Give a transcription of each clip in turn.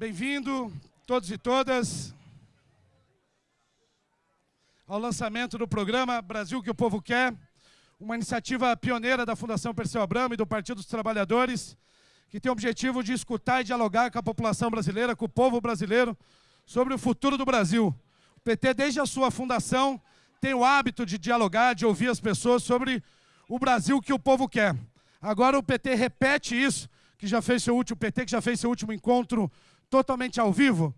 Bem-vindo, todos e todas, ao lançamento do programa Brasil que o Povo Quer, uma iniciativa pioneira da Fundação Perseu Abramo e do Partido dos Trabalhadores, que tem o objetivo de escutar e dialogar com a população brasileira, com o povo brasileiro, sobre o futuro do Brasil. O PT, desde a sua fundação, tem o hábito de dialogar, de ouvir as pessoas sobre o Brasil que o povo quer. Agora o PT repete isso, que já fez seu último PT, que já fez seu último encontro totalmente ao vivo,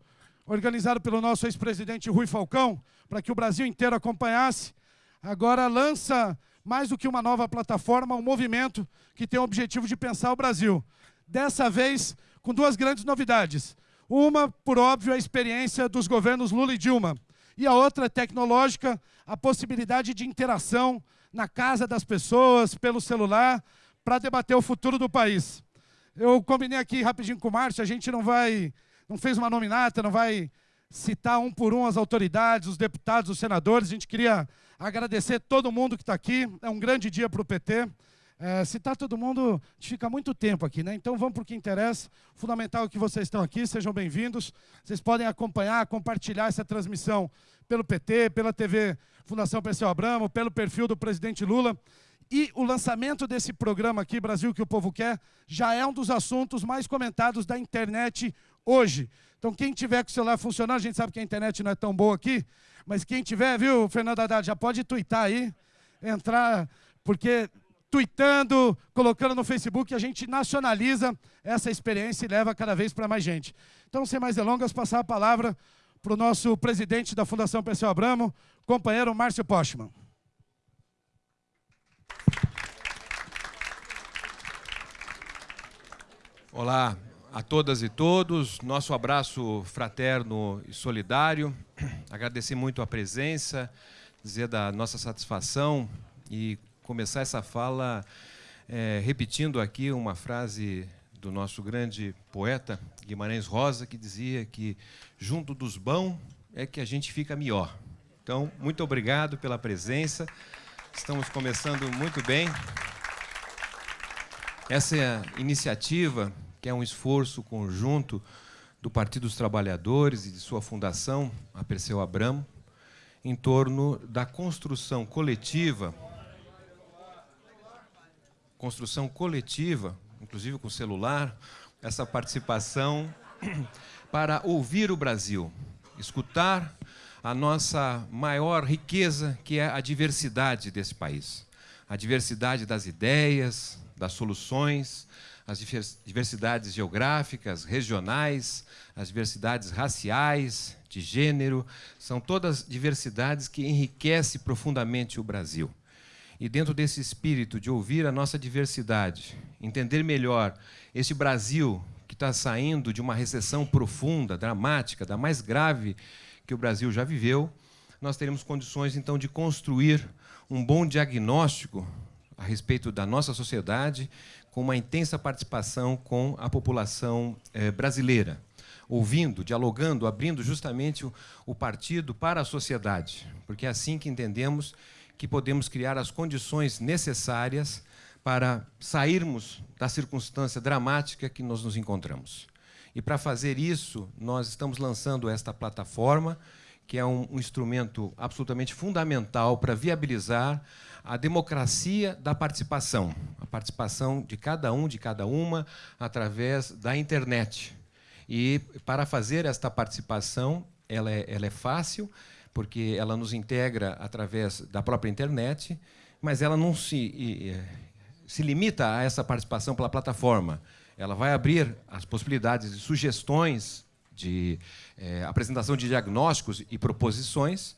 organizado pelo nosso ex-presidente Rui Falcão, para que o Brasil inteiro acompanhasse. Agora lança mais do que uma nova plataforma, um movimento que tem o objetivo de pensar o Brasil. Dessa vez, com duas grandes novidades. Uma, por óbvio, a experiência dos governos Lula e Dilma. E a outra, tecnológica, a possibilidade de interação na casa das pessoas, pelo celular, para debater o futuro do país. Eu combinei aqui rapidinho com o Márcio, a gente não vai, não fez uma nominata, não vai citar um por um as autoridades, os deputados, os senadores. A gente queria agradecer todo mundo que está aqui. É um grande dia para o PT. É, citar todo mundo, a gente fica muito tempo aqui, né? Então vamos para o que interessa. Fundamental que vocês estão aqui, sejam bem-vindos. Vocês podem acompanhar, compartilhar essa transmissão pelo PT, pela TV Fundação Perseu Abramo, pelo perfil do presidente Lula. E o lançamento desse programa aqui, Brasil que o Povo Quer, já é um dos assuntos mais comentados da internet hoje. Então, quem tiver com o celular funcionando, a gente sabe que a internet não é tão boa aqui, mas quem tiver, viu, Fernando Haddad, já pode twittar aí, entrar, porque tweetando, colocando no Facebook, a gente nacionaliza essa experiência e leva cada vez para mais gente. Então, sem mais delongas, passar a palavra para o nosso presidente da Fundação Perseu Abramo, companheiro Márcio Postman. Olá a todas e todos, nosso abraço fraterno e solidário. Agradecer muito a presença, dizer da nossa satisfação e começar essa fala é, repetindo aqui uma frase do nosso grande poeta Guimarães Rosa, que dizia que junto dos bons é que a gente fica melhor. Então, muito obrigado pela presença. Estamos começando muito bem. Essa iniciativa, que é um esforço conjunto do Partido dos Trabalhadores e de sua fundação, a Perseu Abramo, em torno da construção coletiva, construção coletiva, inclusive com celular, essa participação para ouvir o Brasil, escutar a nossa maior riqueza, que é a diversidade desse país. A diversidade das ideias, das soluções, as diversidades geográficas, regionais, as diversidades raciais, de gênero, são todas diversidades que enriquecem profundamente o Brasil. E dentro desse espírito de ouvir a nossa diversidade, entender melhor esse Brasil que está saindo de uma recessão profunda, dramática, da mais grave que o Brasil já viveu, nós teremos condições então de construir um bom diagnóstico a respeito da nossa sociedade, com uma intensa participação com a população eh, brasileira, ouvindo, dialogando, abrindo justamente o, o partido para a sociedade, porque é assim que entendemos que podemos criar as condições necessárias para sairmos da circunstância dramática que nós nos encontramos. E para fazer isso, nós estamos lançando esta plataforma, que é um, um instrumento absolutamente fundamental para viabilizar a democracia da participação, a participação de cada um, de cada uma, através da internet. E para fazer esta participação, ela é, ela é fácil, porque ela nos integra através da própria internet, mas ela não se, se limita a essa participação pela plataforma. Ela vai abrir as possibilidades de sugestões, de é, apresentação de diagnósticos e proposições,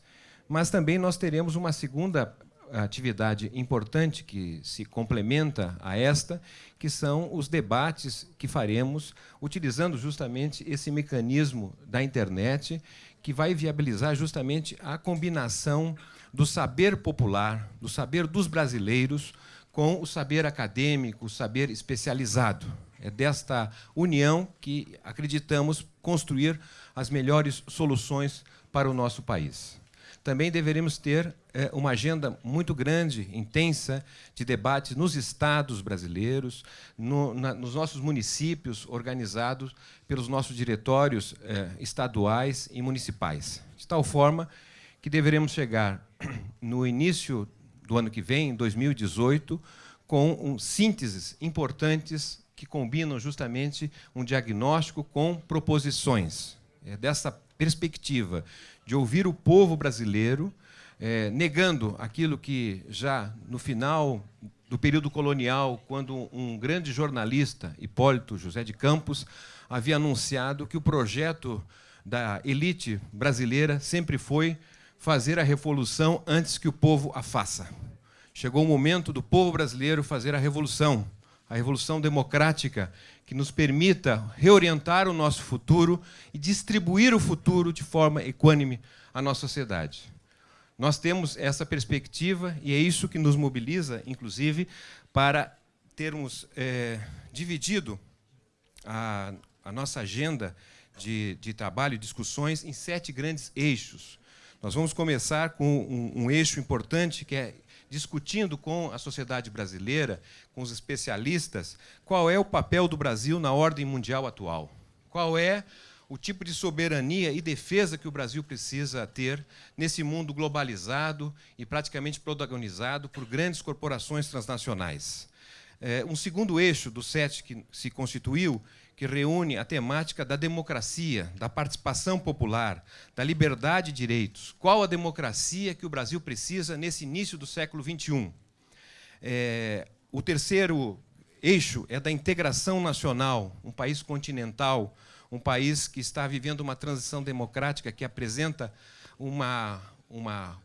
mas também nós teremos uma segunda atividade importante que se complementa a esta, que são os debates que faremos utilizando justamente esse mecanismo da internet, que vai viabilizar justamente a combinação do saber popular, do saber dos brasileiros, com o saber acadêmico, o saber especializado. É desta união que acreditamos construir as melhores soluções para o nosso país. também deveremos ter uma agenda muito grande, intensa, de debates nos estados brasileiros, no, na, nos nossos municípios, organizados pelos nossos diretórios é, estaduais e municipais. De tal forma que deveremos chegar no início do ano que vem, 2018, com um, sínteses importantes que combinam justamente um diagnóstico com proposições. É dessa perspectiva de ouvir o povo brasileiro, é, negando aquilo que já no final do período colonial, quando um grande jornalista, Hipólito José de Campos, havia anunciado que o projeto da elite brasileira sempre foi fazer a revolução antes que o povo a faça. Chegou o momento do povo brasileiro fazer a revolução, a revolução democrática que nos permita reorientar o nosso futuro e distribuir o futuro de forma equânime à nossa sociedade. Nós temos essa perspectiva e é isso que nos mobiliza, inclusive, para termos é, dividido a, a, nossa agenda de, de trabalho e discussões em sete grandes eixos. Nós vamos começar com um, um eixo importante que é discutindo com a sociedade brasileira, com os especialistas, qual é o papel do Brasil na ordem mundial atual. Qual é o tipo de soberania e defesa que o Brasil precisa ter nesse mundo globalizado e praticamente protagonizado por grandes corporações transnacionais. É, um segundo eixo do sete que se constituiu que reúne a temática da democracia, da participação popular, da liberdade e direitos. Qual a democracia que o Brasil precisa nesse início do século XXI? É, o terceiro eixo é da integração nacional, um país continental, um país que está vivendo uma transição democrática que apresenta uma, uma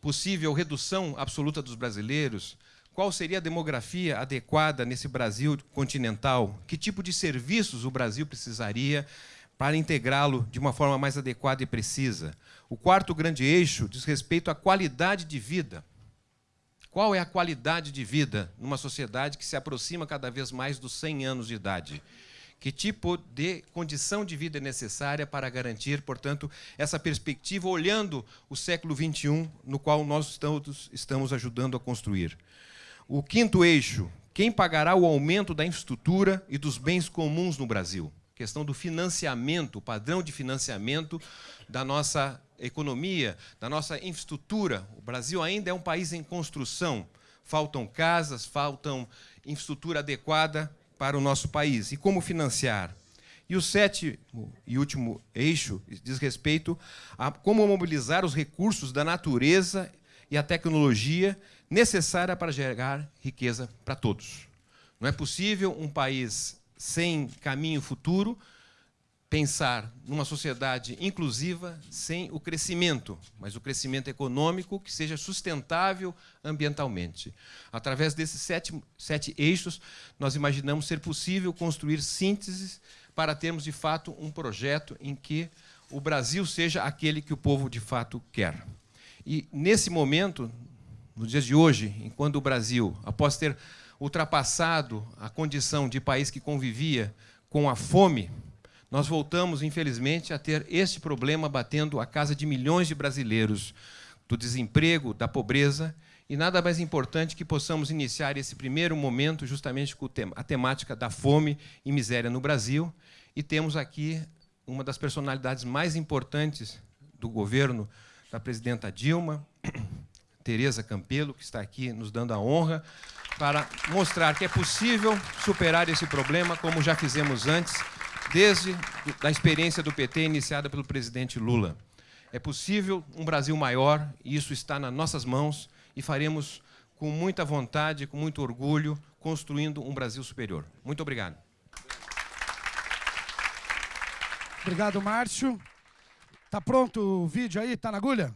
possível redução absoluta dos brasileiros, qual seria a demografia adequada nesse Brasil continental? Que tipo de serviços o Brasil precisaria para integrá-lo de uma forma mais adequada e precisa? O quarto grande eixo diz respeito à qualidade de vida. Qual é a qualidade de vida numa sociedade que se aproxima cada vez mais dos 100 anos de idade? Que tipo de condição de vida é necessária para garantir, portanto, essa perspectiva, olhando o século XXI, no qual nós estamos ajudando a construir? O quinto eixo, quem pagará o aumento da infraestrutura e dos bens comuns no Brasil? Questão do financiamento, o padrão de financiamento da nossa economia, da nossa infraestrutura. O Brasil ainda é um país em construção. Faltam casas, faltam infraestrutura adequada para o nosso país. E como financiar? E o sétimo e último eixo diz respeito a como mobilizar os recursos da natureza e a tecnologia necessária para gerar riqueza para todos. Não é possível um país sem caminho futuro pensar numa sociedade inclusiva sem o crescimento, mas o crescimento econômico que seja sustentável ambientalmente. Através desses sete, sete eixos, nós imaginamos ser possível construir sínteses para termos, de fato, um projeto em que o Brasil seja aquele que o povo, de fato, quer. E, nesse momento, nos dias de hoje, enquanto o Brasil, após ter ultrapassado a condição de país que convivia com a fome, nós voltamos, infelizmente, a ter este problema batendo a casa de milhões de brasileiros, do desemprego, da pobreza, e nada mais importante que possamos iniciar esse primeiro momento justamente com a temática da fome e miséria no Brasil. E temos aqui uma das personalidades mais importantes do governo da presidenta Dilma, Tereza Campelo, que está aqui nos dando a honra, para mostrar que é possível superar esse problema, como já fizemos antes, desde a experiência do PT iniciada pelo presidente Lula. É possível um Brasil maior, e isso está nas nossas mãos, e faremos com muita vontade, com muito orgulho, construindo um Brasil superior. Muito obrigado. Obrigado, Márcio. Tá pronto o vídeo aí? Tá na agulha?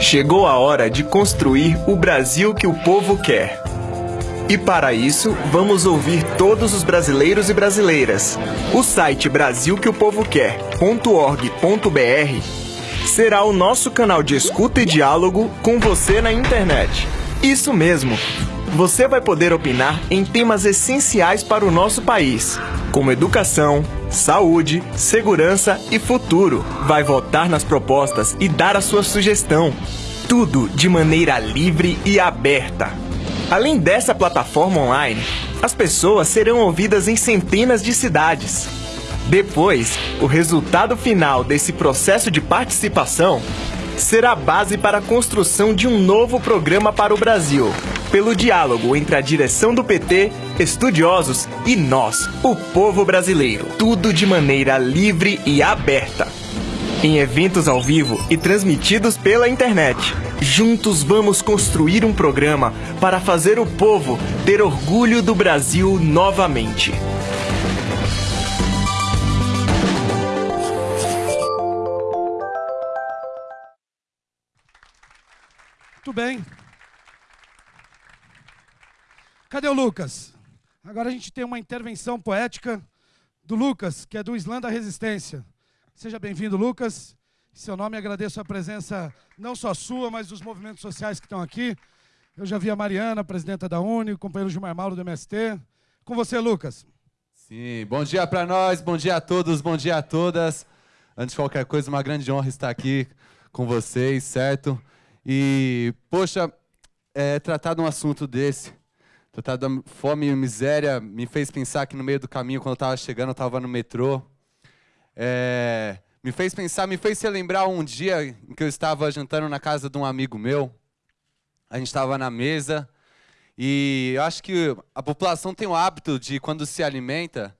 Chegou a hora de construir o Brasil que o povo quer. E para isso, vamos ouvir todos os brasileiros e brasileiras. O site brasilqueopovoquer.org.br será o nosso canal de escuta e diálogo com você na internet. Isso mesmo! Você vai poder opinar em temas essenciais para o nosso país, como educação, saúde, segurança e futuro. Vai votar nas propostas e dar a sua sugestão. Tudo de maneira livre e aberta. Além dessa plataforma online, as pessoas serão ouvidas em centenas de cidades. Depois, o resultado final desse processo de participação será a base para a construção de um novo programa para o Brasil, pelo diálogo entre a direção do PT, estudiosos e nós, o povo brasileiro. Tudo de maneira livre e aberta. Em eventos ao vivo e transmitidos pela internet. Juntos vamos construir um programa para fazer o povo ter orgulho do Brasil novamente. Muito bem. Cadê o Lucas? Agora a gente tem uma intervenção poética do Lucas, que é do Islã da Resistência. Seja bem-vindo, Lucas. Em seu nome, agradeço a presença não só sua, mas dos movimentos sociais que estão aqui. Eu já vi a Mariana, presidenta da Uni, o companheiro Gilmar Mauro do MST. Com você, Lucas. Sim, bom dia para nós, bom dia a todos, bom dia a todas. Antes de qualquer coisa, uma grande honra estar aqui com vocês, certo? E, poxa, é, tratar de um assunto desse, tratar da fome e miséria, me fez pensar que no meio do caminho, quando eu estava chegando, eu estava no metrô. É, me fez pensar, me fez relembrar um dia em que eu estava jantando na casa de um amigo meu. A gente estava na mesa e eu acho que a população tem o hábito de, quando se alimenta,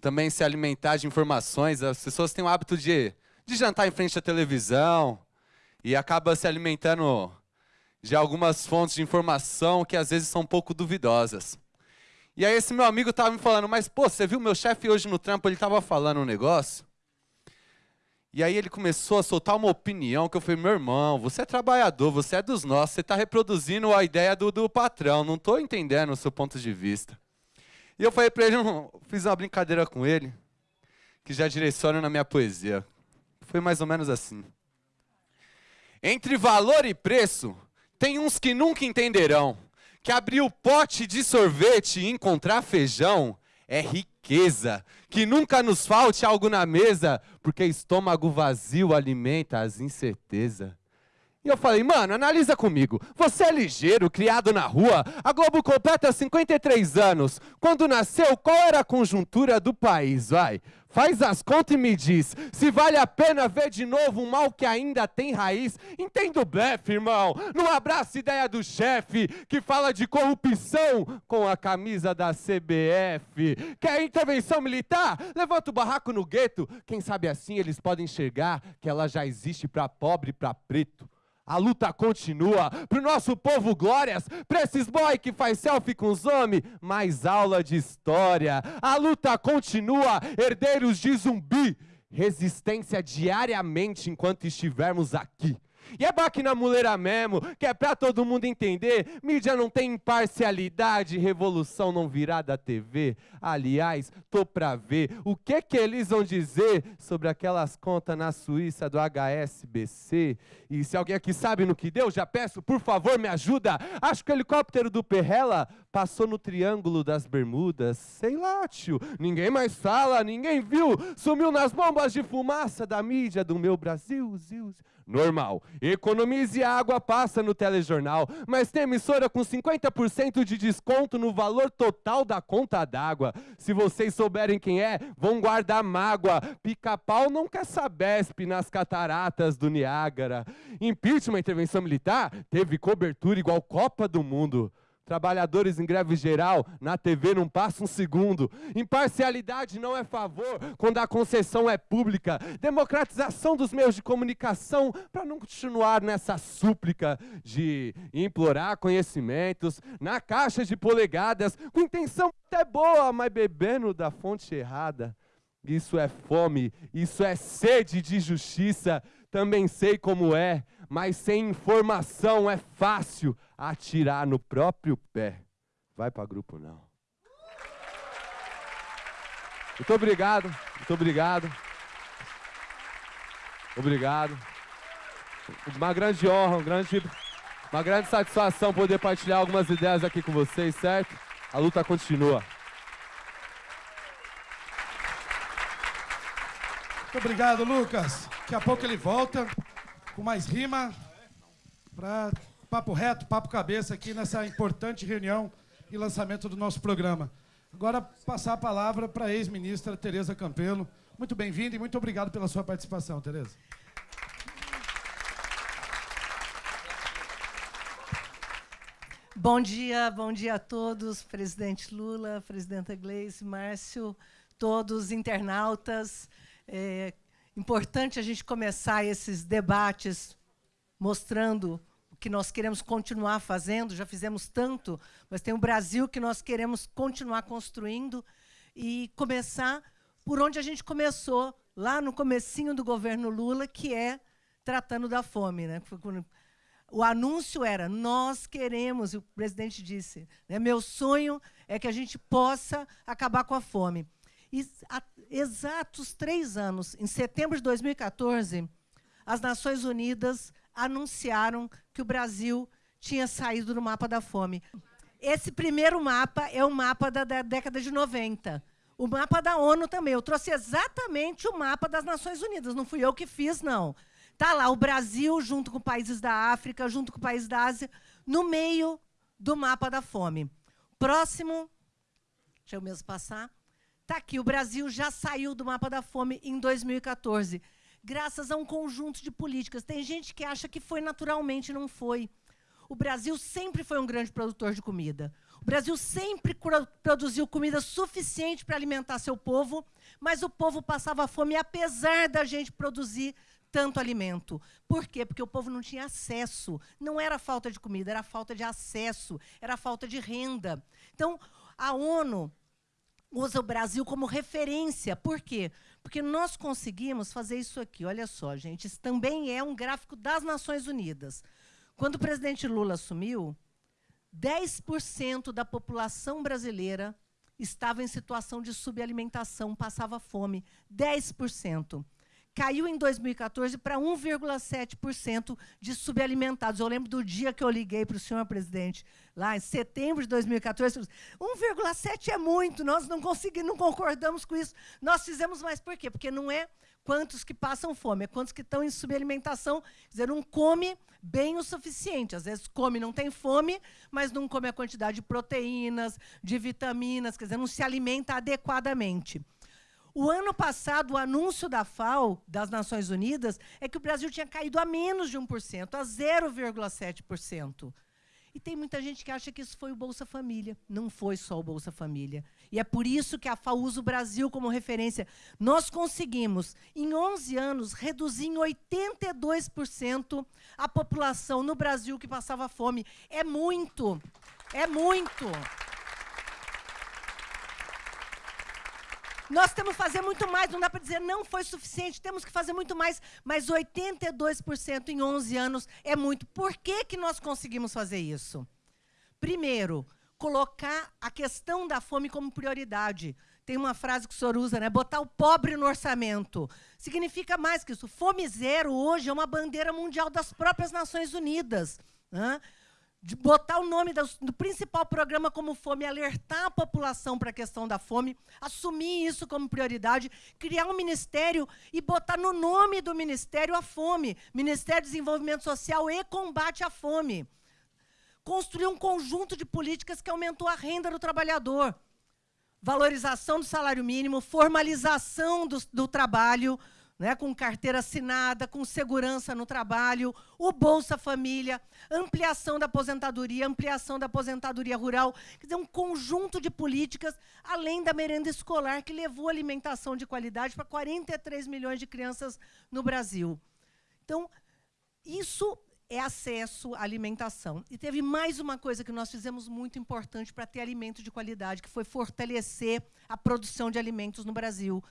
também se alimentar de informações. As pessoas têm o hábito de, de jantar em frente à televisão, e acaba se alimentando de algumas fontes de informação que às vezes são um pouco duvidosas. E aí esse meu amigo estava me falando, mas pô, você viu meu chefe hoje no trampo, ele estava falando um negócio? E aí ele começou a soltar uma opinião que eu falei, meu irmão, você é trabalhador, você é dos nossos, você está reproduzindo a ideia do, do patrão, não estou entendendo o seu ponto de vista. E eu falei para ele, fiz uma brincadeira com ele, que já direciona na minha poesia. Foi mais ou menos assim. Entre valor e preço, tem uns que nunca entenderão que abrir o pote de sorvete e encontrar feijão é riqueza, que nunca nos falte algo na mesa, porque estômago vazio alimenta as incertezas. E eu falei, mano, analisa comigo. Você é ligeiro, criado na rua. A Globo completa 53 anos. Quando nasceu, qual era a conjuntura do país? Vai. Faz as contas e me diz se vale a pena ver de novo um mal que ainda tem raiz. Entendo o blefe, irmão. Não abraça ideia do chefe que fala de corrupção com a camisa da CBF. Quer intervenção militar? Levanta o barraco no gueto. Quem sabe assim eles podem enxergar que ela já existe para pobre e para preto. A luta continua. Pro nosso povo, glórias. Pra esses boy que faz selfie com os homens, mais aula de história. A luta continua. Herdeiros de zumbi. Resistência diariamente enquanto estivermos aqui. E é na muleira mesmo, que é pra todo mundo entender. Mídia não tem imparcialidade, revolução não virá da TV. Aliás, tô pra ver o que que eles vão dizer sobre aquelas contas na Suíça do HSBC. E se alguém aqui sabe no que deu, já peço, por favor, me ajuda. Acho que o helicóptero do Perrela passou no Triângulo das Bermudas. Sei lá, tio. Ninguém mais fala, ninguém viu. Sumiu nas bombas de fumaça da mídia do meu Brasil. Zil, zil normal. Economize água, passa no telejornal, mas tem emissora com 50% de desconto no valor total da conta d'água. Se vocês souberem quem é, vão guardar mágoa. Pica-pau não quer sabesp nas cataratas do Niágara. Impeachment, intervenção militar, teve cobertura igual Copa do Mundo. Trabalhadores em greve geral, na TV não passa um segundo. Imparcialidade não é favor quando a concessão é pública. Democratização dos meios de comunicação para não continuar nessa súplica de implorar conhecimentos na caixa de polegadas, com intenção até boa, mas bebendo da fonte errada. Isso é fome, isso é sede de justiça. Também sei como é, mas sem informação é fácil atirar no próprio pé. Vai para grupo não. Muito obrigado, muito obrigado. Obrigado. Uma grande honra, grande, uma grande satisfação poder partilhar algumas ideias aqui com vocês, certo? A luta continua. Muito obrigado, Lucas. Daqui a pouco ele volta com mais rima para papo reto, papo cabeça aqui nessa importante reunião e lançamento do nosso programa. Agora, passar a palavra para a ex-ministra Tereza Campelo. Muito bem-vinda e muito obrigado pela sua participação, Tereza. Bom dia, bom dia a todos, presidente Lula, presidenta Gleice, Márcio, todos internautas. É importante a gente começar esses debates mostrando o que nós queremos continuar fazendo, já fizemos tanto, mas tem o Brasil que nós queremos continuar construindo e começar por onde a gente começou, lá no comecinho do governo Lula, que é tratando da fome. Né? O anúncio era: nós queremos, e o presidente disse, né, meu sonho é que a gente possa acabar com a fome. Exatos três anos, em setembro de 2014, as Nações Unidas anunciaram que o Brasil tinha saído do mapa da fome. Esse primeiro mapa é o mapa da, da década de 90. O mapa da ONU também. Eu trouxe exatamente o mapa das Nações Unidas. Não fui eu que fiz, não. Está lá o Brasil, junto com países da África, junto com países da Ásia, no meio do mapa da fome. Próximo, deixa eu mesmo passar. Está aqui, o Brasil já saiu do mapa da fome em 2014, graças a um conjunto de políticas. Tem gente que acha que foi naturalmente, não foi. O Brasil sempre foi um grande produtor de comida. O Brasil sempre produziu comida suficiente para alimentar seu povo, mas o povo passava fome apesar da gente produzir tanto alimento. Por quê? Porque o povo não tinha acesso. Não era falta de comida, era falta de acesso, era falta de renda. Então, a ONU usa o Brasil como referência. Por quê? Porque nós conseguimos fazer isso aqui. Olha só, gente, isso também é um gráfico das Nações Unidas. Quando o presidente Lula assumiu, 10% da população brasileira estava em situação de subalimentação, passava fome. 10% caiu em 2014 para 1,7% de subalimentados. Eu lembro do dia que eu liguei para o senhor presidente, lá em setembro de 2014, 1,7 é muito, nós não conseguimos, não concordamos com isso. Nós fizemos mais por quê? Porque não é quantos que passam fome, é quantos que estão em subalimentação, quer dizer, não come bem o suficiente. Às vezes come, não tem fome, mas não come a quantidade de proteínas, de vitaminas, quer dizer, não se alimenta adequadamente. O ano passado, o anúncio da FAO, das Nações Unidas, é que o Brasil tinha caído a menos de 1%, a 0,7%. E tem muita gente que acha que isso foi o Bolsa Família. Não foi só o Bolsa Família. E é por isso que a FAO usa o Brasil como referência. Nós conseguimos, em 11 anos, reduzir em 82% a população no Brasil que passava fome. É muito. É muito. Nós temos que fazer muito mais, não dá para dizer não foi suficiente, temos que fazer muito mais, mas 82% em 11 anos é muito. Por que, que nós conseguimos fazer isso? Primeiro, colocar a questão da fome como prioridade. Tem uma frase que o senhor usa, né? Botar o pobre no orçamento. Significa mais que isso. Fome zero hoje é uma bandeira mundial das próprias Nações Unidas. Né? De botar o nome do, principal programa como fome, alertar a população para a questão da fome, assumir isso como prioridade, criar um ministério e botar no nome do ministério a fome, Ministério de Desenvolvimento Social e Combate à Fome. Construir um conjunto de políticas que aumentou a renda do trabalhador. Valorização do salário mínimo, formalização do, do trabalho, né, com carteira assinada, com segurança no trabalho, o Bolsa Família, ampliação da aposentadoria, ampliação da aposentadoria rural, quer dizer, um conjunto de políticas, além da merenda escolar, que levou alimentação de qualidade para 43 milhões de crianças no Brasil. Então, isso é acesso à alimentação. E teve mais uma coisa que nós fizemos muito importante para ter alimento de qualidade, que foi fortalecer a produção de alimentos no Brasil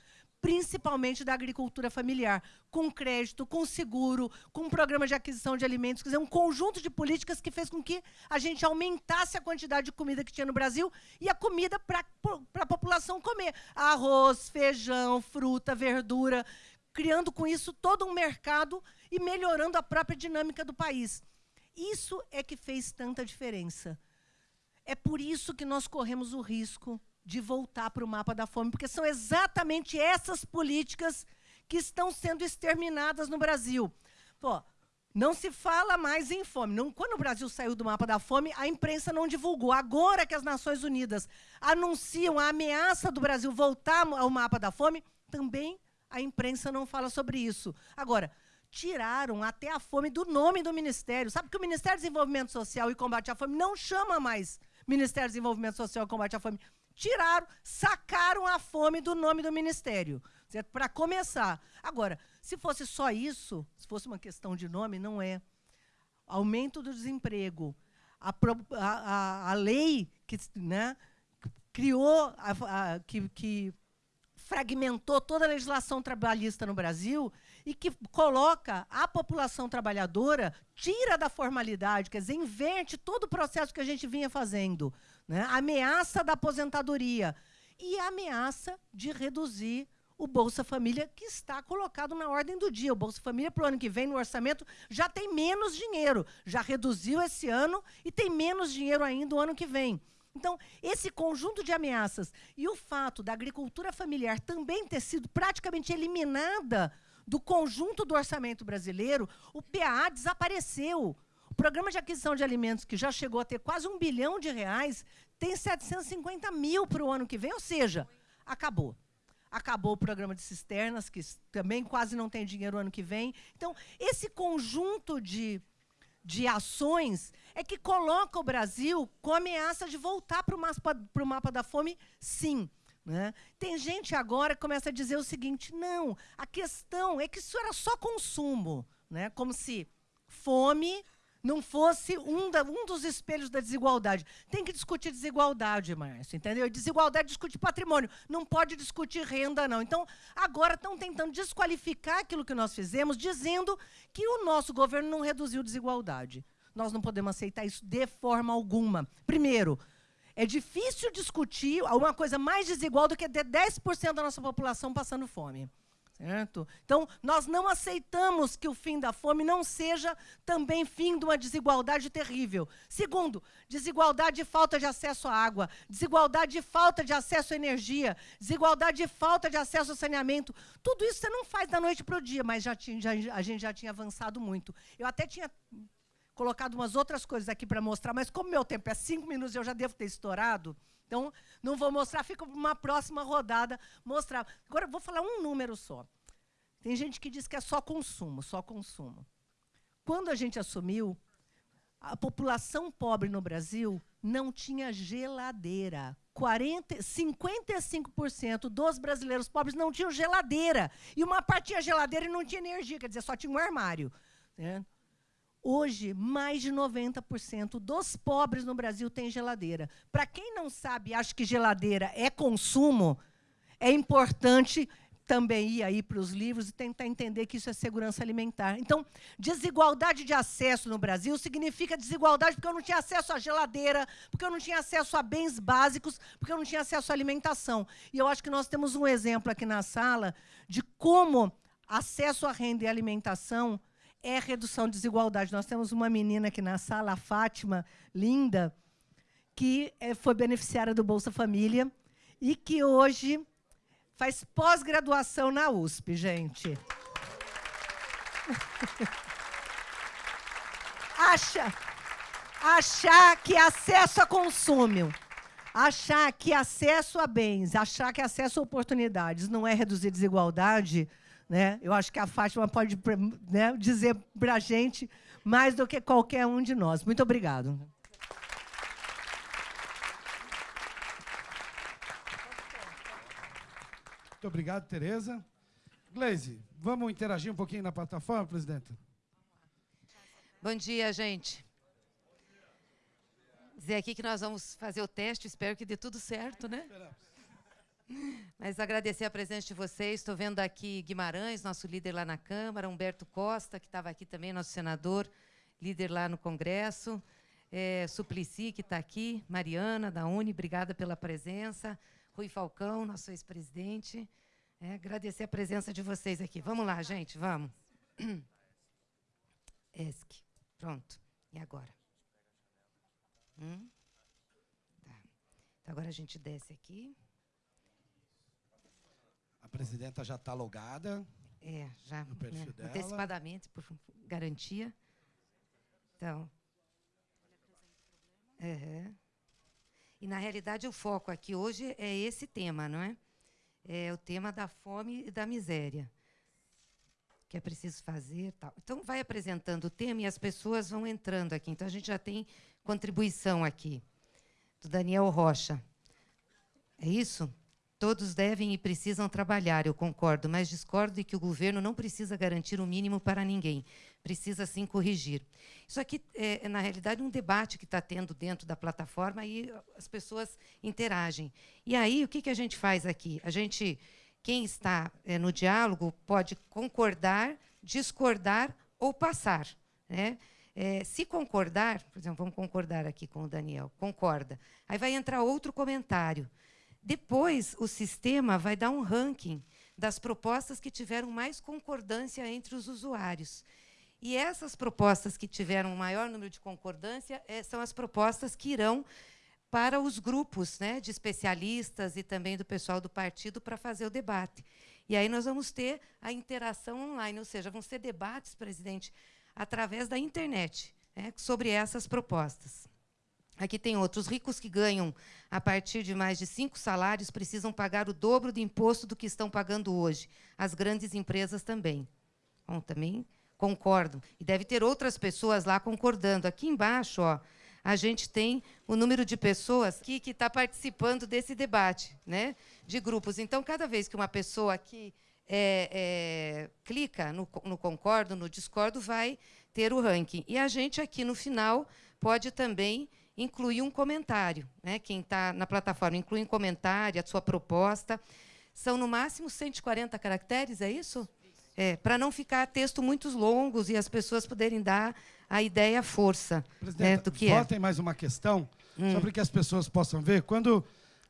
principalmente da agricultura familiar, com crédito, com seguro, com programa de aquisição de alimentos, quer dizer, um conjunto de políticas que fez com que a gente aumentasse a quantidade de comida que tinha no Brasil e a comida para a população comer. Arroz, feijão, fruta, verdura, criando com isso todo um mercado e melhorando a própria dinâmica do país. Isso é que fez tanta diferença. É por isso que nós corremos o risco de voltar para o mapa da fome, porque são exatamente essas políticas que estão sendo exterminadas no Brasil. Pô, não se fala mais em fome. Não, quando o Brasil saiu do mapa da fome, a imprensa não divulgou. Agora que as Nações Unidas anunciam a ameaça do Brasil voltar ao mapa da fome, também a imprensa não fala sobre isso. Agora, tiraram até a fome do nome do ministério. Sabe que o Ministério do Desenvolvimento Social e Combate à Fome não chama mais Ministério do Desenvolvimento Social e Combate à Fome. Tiraram, sacaram a fome do nome do ministério. Para começar. Agora, se fosse só isso, se fosse uma questão de nome, não é. Aumento do desemprego. A, a, a lei que né, criou, a, que, que fragmentou toda a legislação trabalhista no Brasil e que coloca a população trabalhadora, tira da formalidade, quer dizer, inverte todo o processo que a gente vinha fazendo. Né? Ameaça da aposentadoria e ameaça de reduzir o Bolsa Família, que está colocado na ordem do dia. O Bolsa Família, para o ano que vem, no orçamento, já tem menos dinheiro. Já reduziu esse ano e tem menos dinheiro ainda o ano que vem. Então, esse conjunto de ameaças e o fato da agricultura familiar também ter sido praticamente eliminada do conjunto do orçamento brasileiro, o PAA desapareceu. Programa de aquisição de alimentos, que já chegou a ter quase um bilhão de reais, tem 750 mil para o ano que vem, ou seja, acabou. Acabou o programa de cisternas, que também quase não tem dinheiro o ano que vem. Então, esse conjunto de de ações é que coloca o Brasil com ameaça de voltar para o mapa, mapa da fome, sim. Né? Tem gente agora que começa a dizer o seguinte: não, a questão é que isso era só consumo, né? como se fome não fosse um, da, um dos espelhos da desigualdade. Tem que discutir desigualdade, Márcio, entendeu? Desigualdade discute patrimônio, não pode discutir renda, não. Então, agora estão tentando desqualificar aquilo que nós fizemos, dizendo que o nosso governo não reduziu desigualdade. Nós não podemos aceitar isso de forma alguma. Primeiro, é difícil discutir uma coisa mais desigual do que ter 10% da nossa população passando fome. Certo? Então, nós não aceitamos que o fim da fome não seja também fim de uma desigualdade terrível. Segundo, desigualdade de falta de acesso à água, desigualdade de falta de acesso à energia, desigualdade de falta de acesso ao saneamento. Tudo isso você não faz da noite para o dia, mas já tinha, já, a gente já tinha avançado muito. Eu até tinha colocado umas outras coisas aqui para mostrar, mas como meu tempo é cinco minutos, eu já devo ter estourado. Então, não vou mostrar, fica para uma próxima rodada mostrar. Agora, vou falar um número só. Tem gente que diz que é só consumo, só consumo. Quando a gente assumiu, a população pobre no Brasil não tinha geladeira. 40, 55% dos brasileiros pobres não tinham geladeira. E uma parte tinha geladeira e não tinha energia, quer dizer, só tinha um armário. Né? Hoje, mais de 90% dos pobres no Brasil têm geladeira. Para quem não sabe, acha que geladeira é consumo, é importante também ir aí para os livros e tentar entender que isso é segurança alimentar. Então, desigualdade de acesso no Brasil significa desigualdade porque eu não tinha acesso à geladeira, porque eu não tinha acesso a bens básicos, porque eu não tinha acesso à alimentação. E eu acho que nós temos um exemplo aqui na sala de como acesso à renda e alimentação é redução de desigualdade. Nós temos uma menina aqui na sala, a Fátima, linda, que é, foi beneficiária do Bolsa Família e que hoje faz pós-graduação na USP, gente. Acha, achar que acesso a consumo, achar que acesso a bens, achar que acesso a oportunidades não é reduzir desigualdade, né? Eu acho que a Fátima pode né, dizer para a gente mais do que qualquer um de nós. Muito obrigado. Muito obrigado, Tereza. Gleise, vamos interagir um pouquinho na plataforma, presidenta? Bom dia, gente. Dizer aqui que nós vamos fazer o teste, espero que dê tudo certo, né? Esperamos. Mas agradecer a presença de vocês. Estou vendo aqui Guimarães, nosso líder lá na Câmara, Humberto Costa, que estava aqui também, nosso senador, líder lá no Congresso, é, Suplicy, que está aqui, Mariana, da Uni, obrigada pela presença, Rui Falcão, nosso ex-presidente. É, agradecer a presença de vocês aqui. Vamos lá, gente, vamos. ESC. Pronto. E agora? Hum? Tá. Então, agora a gente desce aqui. A presidenta já está logada. É, já né, antecipadamente, por garantia. Então. E, na realidade, o foco aqui hoje é esse tema, não é? É o tema da fome e da miséria. Que é preciso fazer tal. Então, vai apresentando o tema e as pessoas vão entrando aqui. Então, a gente já tem contribuição aqui, do Daniel Rocha. É isso? Todos devem e precisam trabalhar, eu concordo, mas discordo de que o governo não precisa garantir o mínimo para ninguém. Precisa sim corrigir. Isso aqui é, na realidade, um debate que está tendo dentro da plataforma e as pessoas interagem. E aí, o que, que a gente faz aqui? A gente, quem está é, no diálogo, pode concordar, discordar ou passar. Né? É, se concordar, por exemplo, vamos concordar aqui com o Daniel, concorda. Aí vai entrar outro comentário. Depois, o sistema vai dar um ranking das propostas que tiveram mais concordância entre os usuários. E essas propostas que tiveram o maior número de concordância eh, são as propostas que irão para os grupos né, de especialistas e também do pessoal do partido para fazer o debate. E aí nós vamos ter a interação online, ou seja, vão ser debates, presidente, através da internet, né, sobre essas propostas. Aqui tem outros. ricos que ganham a partir de mais de cinco salários precisam pagar o dobro do imposto do que estão pagando hoje. As grandes empresas também. Bom, também concordo. E deve ter outras pessoas lá concordando. Aqui embaixo, ó, a gente tem o número de pessoas que está participando desse debate, né, de grupos. Então, cada vez que uma pessoa aqui é, é, clica no, no concordo, no discordo, vai ter o ranking. E a gente aqui, no final, pode também incluir um comentário. Né? Quem está na plataforma inclui um comentário, a sua proposta. São, no máximo, 140 caracteres, é isso? É, para não ficar texto muito longos e as pessoas poderem dar a ideia força né, do que é. votem mais uma questão, só para que as pessoas possam ver. Quando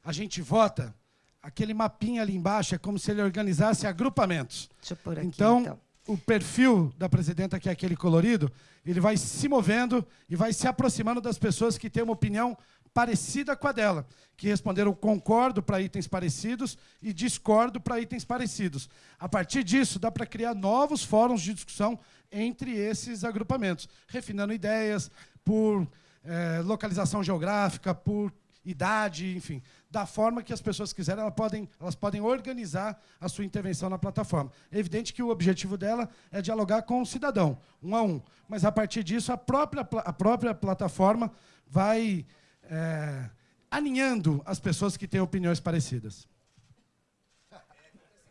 a gente vota, aquele mapinha ali embaixo é como se ele organizasse agrupamentos. Deixa eu pôr aqui, então, então. O perfil da presidenta, que é aquele colorido, ele vai se movendo e vai se aproximando das pessoas que têm uma opinião parecida com a dela, que responderam concordo para itens parecidos e discordo para itens parecidos. A partir disso, dá para criar novos fóruns de discussão entre esses agrupamentos, refinando ideias por eh, localização geográfica, por idade, enfim, da forma que as pessoas quiserem, elas podem, elas podem organizar a sua intervenção na plataforma. É evidente que o objetivo dela é dialogar com o cidadão, um a um, mas a partir disso a própria, a própria plataforma vai é, alinhando as pessoas que têm opiniões parecidas.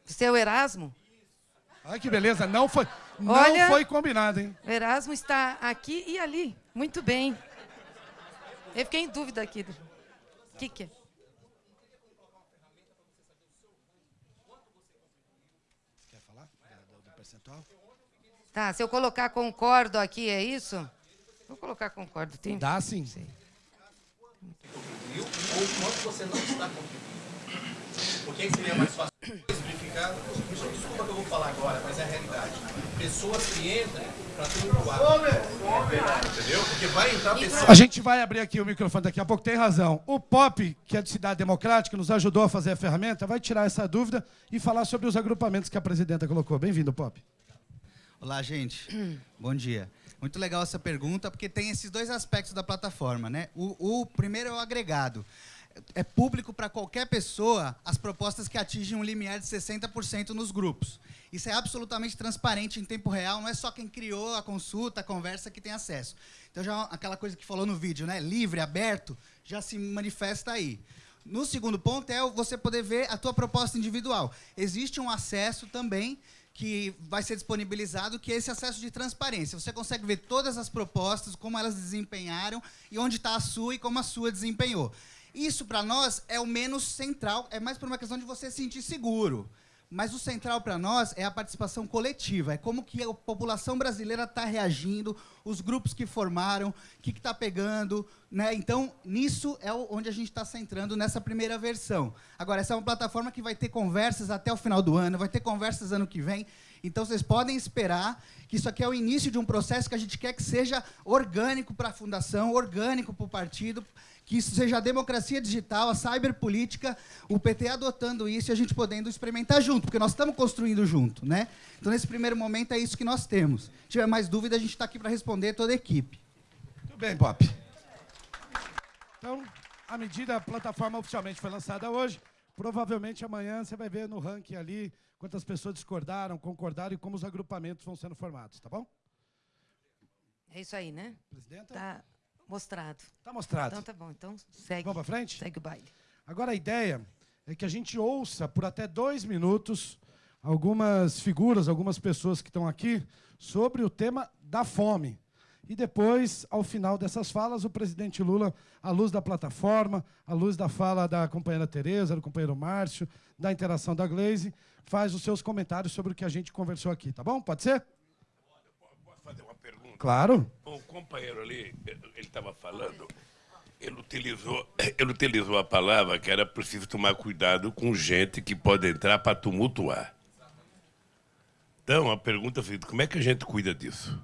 Seu Erasmo? Olha que beleza, não foi, não Olha- foi combinado, hein? O Erasmo está aqui e ali. Muito bem. Eu fiquei em dúvida aqui. O que, que é? Quer falar do, percentual? Tá, se eu colocar concordo aqui, é isso? Vou colocar concordo. Tem... Dá sim. contribuiu ou o quanto você não está contribuindo. Por que que seria mais fácil verificar? Desculpa que eu vou falar agora, mas é a realidade. Pessoas que entram para tumultuar. Entendeu? Porque vai entrar pessoas. A gente vai abrir aqui o microfone daqui a pouco, tem razão. O Pop, que é de Cidade Democrática, nos ajudou a fazer a ferramenta, vai tirar essa dúvida e falar sobre os agrupamentos que a presidenta colocou. Bem-vindo, Pop. Olá, gente. Bom dia. Muito legal essa pergunta, porque tem esses dois aspectos da plataforma, né? O, o primeiro é o agregado. É público para qualquer pessoa as propostas que atingem um limiar de 60% nos grupos. Isso é absolutamente transparente em tempo real, não é só quem criou a consulta, a conversa que tem acesso. Então, já aquela coisa que falou no vídeo, né? Livre, aberto, já se manifesta aí. No segundo ponto é você poder ver a tua proposta individual. Existe um acesso também que vai ser disponibilizado, que é esse acesso de transparência. Você consegue ver todas as propostas, como elas desempenharam e onde está a sua e como a sua desempenhou. Isso, para nós, é o menos central, é mais por uma questão de você se sentir seguro. Mas o central para nós é a participação coletiva, é como que a população brasileira está reagindo, os grupos que formaram, o que está pegando. Né? Então, nisso é onde a gente está centrando nessa primeira versão. Agora, essa é uma plataforma que vai ter conversas até o final do ano, vai ter conversas ano que vem. Então, vocês podem esperar que isso aqui é o início de um processo que a gente quer que seja orgânico para a fundação, orgânico para o partido, que isso seja a democracia digital, a cyberpolítica, o PT adotando isso e a gente podendo experimentar junto, porque nós estamos construindo junto. Né? Então, nesse primeiro momento, é isso que nós temos. Se tiver mais dúvida, a gente está aqui para responder toda a equipe. Muito bem, Pop. Então, a medida, a plataforma oficialmente foi lançada hoje. Provavelmente amanhã você vai ver no ranking ali quantas pessoas discordaram, concordaram e como os agrupamentos vão sendo formados, tá bom? É isso aí, né? Presidenta? Tá mostrado. Tá mostrado. Então tá bom. Então segue. Vamos para frente? Segue o baile. Agora a ideia é que a gente ouça por até dois minutos algumas figuras, algumas pessoas que estão aqui sobre o tema da fome. E depois, ao final dessas falas, o presidente Lula, à luz da plataforma, à luz da fala da companheira Tereza, do companheiro Márcio, da interação da Glaze, faz os seus comentários sobre o que a gente conversou aqui, tá bom? Pode ser? Posso fazer uma pergunta? Claro. O companheiro ali, ele estava falando, ele utilizou, ele utilizou a palavra que era preciso tomar cuidado com gente que pode entrar para tumultuar. Então, a pergunta é a seguinte, como é que a gente cuida disso?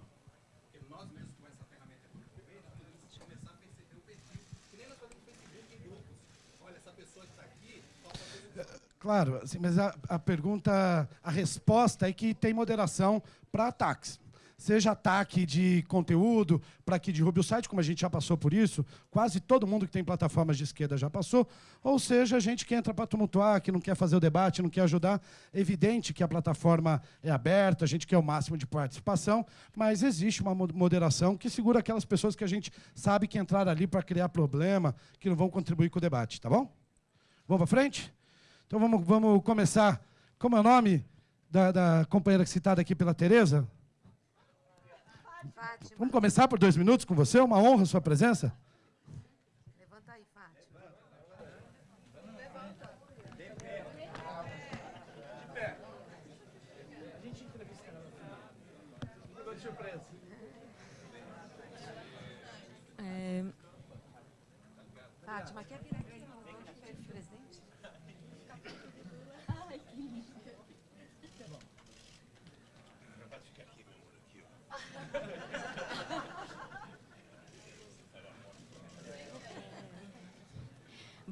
Claro, assim, mas a, a pergunta, a resposta é que tem moderação para ataques. Seja ataque de conteúdo, para que derrube o site, como a gente já passou por isso, quase todo mundo que tem plataformas de esquerda já passou, ou seja, gente que entra para tumultuar, que não quer fazer o debate, não quer ajudar. É evidente que a plataforma é aberta, a gente quer o máximo de participação, mas existe uma moderação que segura aquelas pessoas que a gente sabe que entraram ali para criar problema, que não vão contribuir com o debate, tá bom? Vamos para frente? Então vamos, vamos começar. Como é o nome da, da companheira citada aqui pela Tereza? Vamos começar por dois minutos com você? Uma honra a sua presença.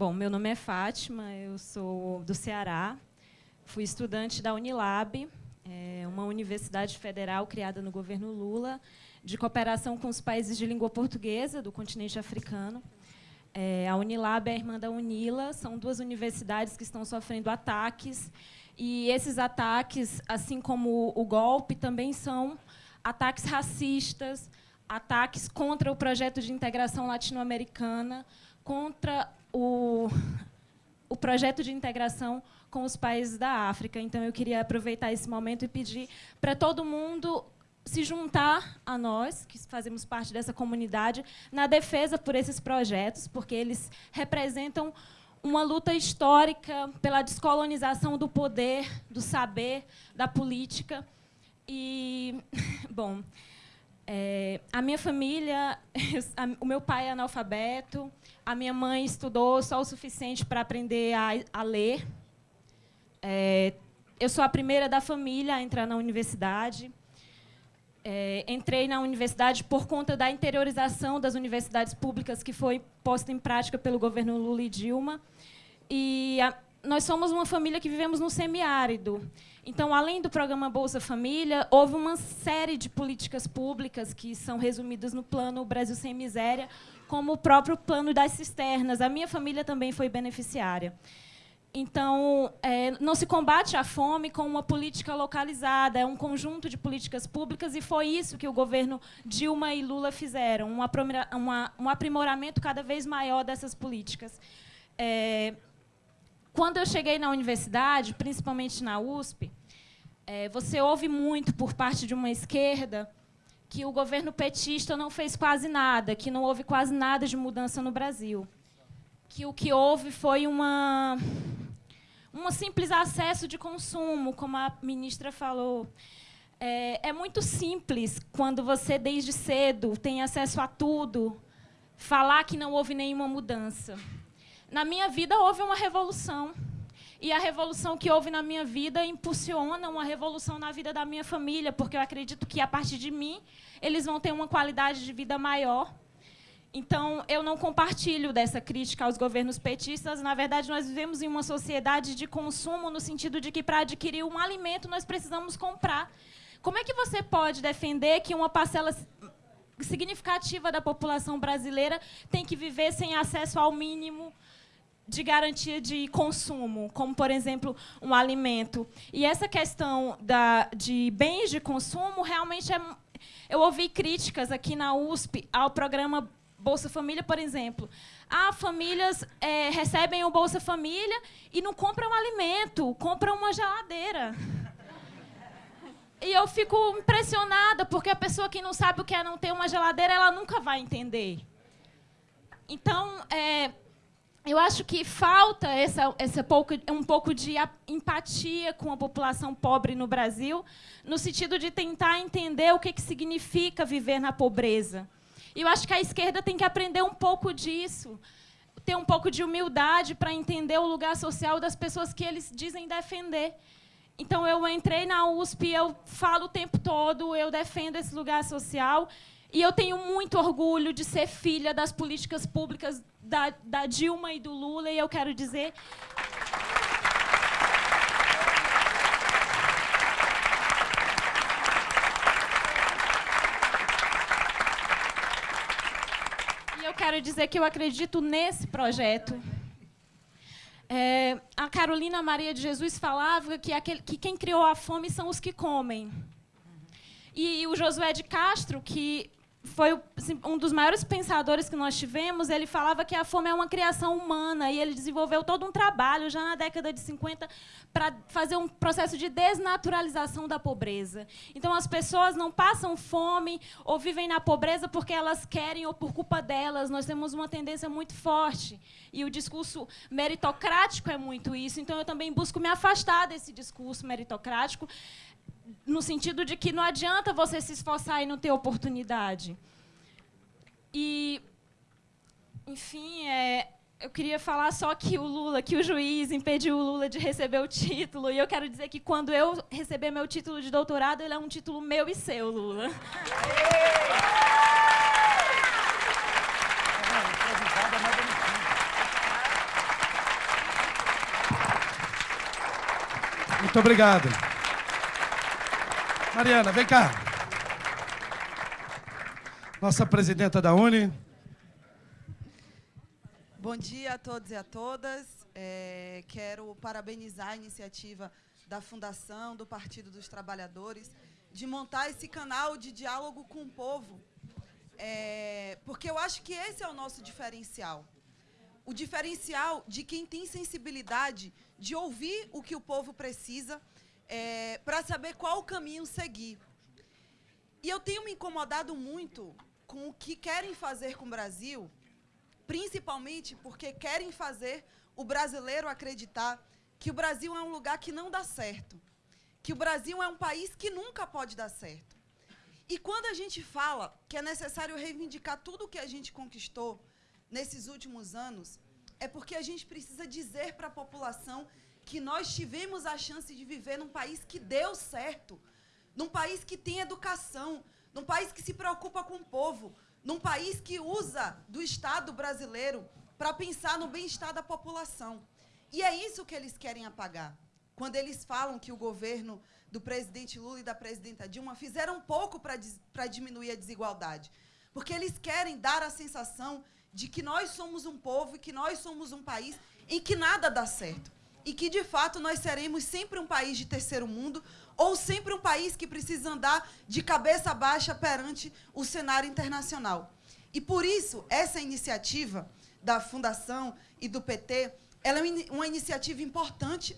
Bom, meu nome é Fátima, eu sou do Ceará, fui estudante da Unilab, é uma universidade federal criada no governo Lula, de cooperação com os países de língua portuguesa do continente africano. É, a Unilab é a irmã da Unila, são duas universidades que estão sofrendo ataques, e esses ataques, assim como o golpe, também são ataques racistas, ataques contra o projeto de integração latino-americana, contra o, o projeto de integração com os países da África. Então, eu queria aproveitar esse momento e pedir para todo mundo se juntar a nós, que fazemos parte dessa comunidade, na defesa por esses projetos, porque eles representam uma luta histórica pela descolonização do poder, do saber, da política. E, bom, é, a minha família, o meu pai é analfabeto, a minha mãe estudou só o suficiente para aprender a, a ler. É, eu sou a primeira da família a entrar na universidade. É, entrei na universidade por conta da interiorização das universidades públicas que foi posta em prática pelo governo Lula e Dilma. E a, nós somos uma família que vivemos no semiárido. Então, além do programa Bolsa Família, houve uma série de políticas públicas que são resumidas no plano Brasil Sem Miséria, como o próprio plano das cisternas. A minha família também foi beneficiária. Então, é, não se combate a fome com uma política localizada, é um conjunto de políticas públicas, e foi isso que o governo Dilma e Lula fizeram, um, aprimoramento cada vez maior dessas políticas. É, quando eu cheguei na universidade, principalmente na USP, é, você ouve muito por parte de uma esquerda que o governo petista não fez quase nada, que não houve quase nada de mudança no Brasil. Que o que houve foi uma um simples acesso de consumo, como a ministra falou. É, é, muito simples quando você, desde cedo, tem acesso a tudo, falar que não houve nenhuma mudança. Na minha vida, houve uma revolução. E a revolução que houve na minha vida impulsiona uma revolução na vida da minha família, porque eu acredito que, a partir de mim, eles vão ter uma qualidade de vida maior. Então, eu não compartilho dessa crítica aos governos petistas. Na verdade, nós vivemos em uma sociedade de consumo, no sentido de que, para adquirir um alimento, nós precisamos comprar. Como é que você pode defender que uma parcela significativa da população brasileira tem que viver sem acesso ao mínimo de garantia de consumo, como, por exemplo, um alimento. E essa questão da, de bens de consumo realmente é. Eu ouvi críticas aqui na USP ao programa Bolsa Família, por exemplo. Ah, famílias é, recebem o Bolsa Família e não compram alimento, compram uma geladeira. E eu fico impressionada, porque a pessoa que não sabe o que é não ter uma geladeira, ela nunca vai entender. Então, é, eu acho que falta essa, essa pouco, um pouco de empatia com a população pobre no Brasil, no sentido de tentar entender o que, que significa viver na pobreza. E eu acho que a esquerda tem que aprender um pouco disso, ter um pouco de humildade para entender o lugar social das pessoas que eles dizem defender. Então, eu entrei na USP, eu falo o tempo todo, eu defendo esse lugar social. E eu tenho muito orgulho de ser filha das políticas públicas da, da Dilma e do Lula, e eu quero dizer. Quero dizer que eu acredito nesse projeto. É, a Carolina Maria de Jesus falava que, aquele, que quem criou a fome são os que comem. E o Josué de Castro, que foi assim, um dos maiores pensadores que nós tivemos, ele falava que a fome é uma criação humana e ele desenvolveu todo um trabalho já na década de 50 para fazer um processo de desnaturalização da pobreza. Então as pessoas não passam fome ou vivem na pobreza porque elas querem ou por culpa delas. Nós temos uma tendência muito forte e o discurso meritocrático é muito isso. Então eu também busco me afastar desse discurso meritocrático no sentido de que não adianta você se esforçar e não ter oportunidade. E, enfim, é, eu queria falar só que o Lula, que o juiz impediu o Lula de receber o título. E eu quero dizer que quando eu receber meu título de doutorado, ele é um título meu e seu, Lula. Muito obrigado. Mariana, vem cá. Nossa presidenta da Uni. Bom dia a todos e a todas. É, quero parabenizar a iniciativa da Fundação do Partido dos Trabalhadores de montar esse canal de diálogo com o povo, é, porque eu acho que esse é o nosso diferencial. O diferencial de quem tem sensibilidade de ouvir o que o povo precisa é, para saber qual o caminho seguir. E eu tenho me incomodado muito com o que querem fazer com o Brasil, principalmente porque querem fazer o brasileiro acreditar que o Brasil é um lugar que não dá certo, que o Brasil é um país que nunca pode dar certo. E quando a gente fala que é necessário reivindicar tudo o que a gente conquistou nesses últimos anos, é porque a gente precisa dizer para a população que nós tivemos a chance de viver num país que deu certo, num país que tem educação, num país que se preocupa com o povo, num país que usa do Estado brasileiro para pensar no bem-estar da população. E é isso que eles querem apagar. Quando eles falam que o governo do presidente Lula e da presidenta Dilma fizeram pouco para diminuir a desigualdade. Porque eles querem dar a sensação de que nós somos um povo e que nós somos um país em que nada dá certo e que, de fato, nós seremos sempre um país de terceiro mundo ou sempre um país que precisa andar de cabeça baixa perante o cenário internacional. E, por isso, essa iniciativa da Fundação e do PT ela é uma iniciativa importante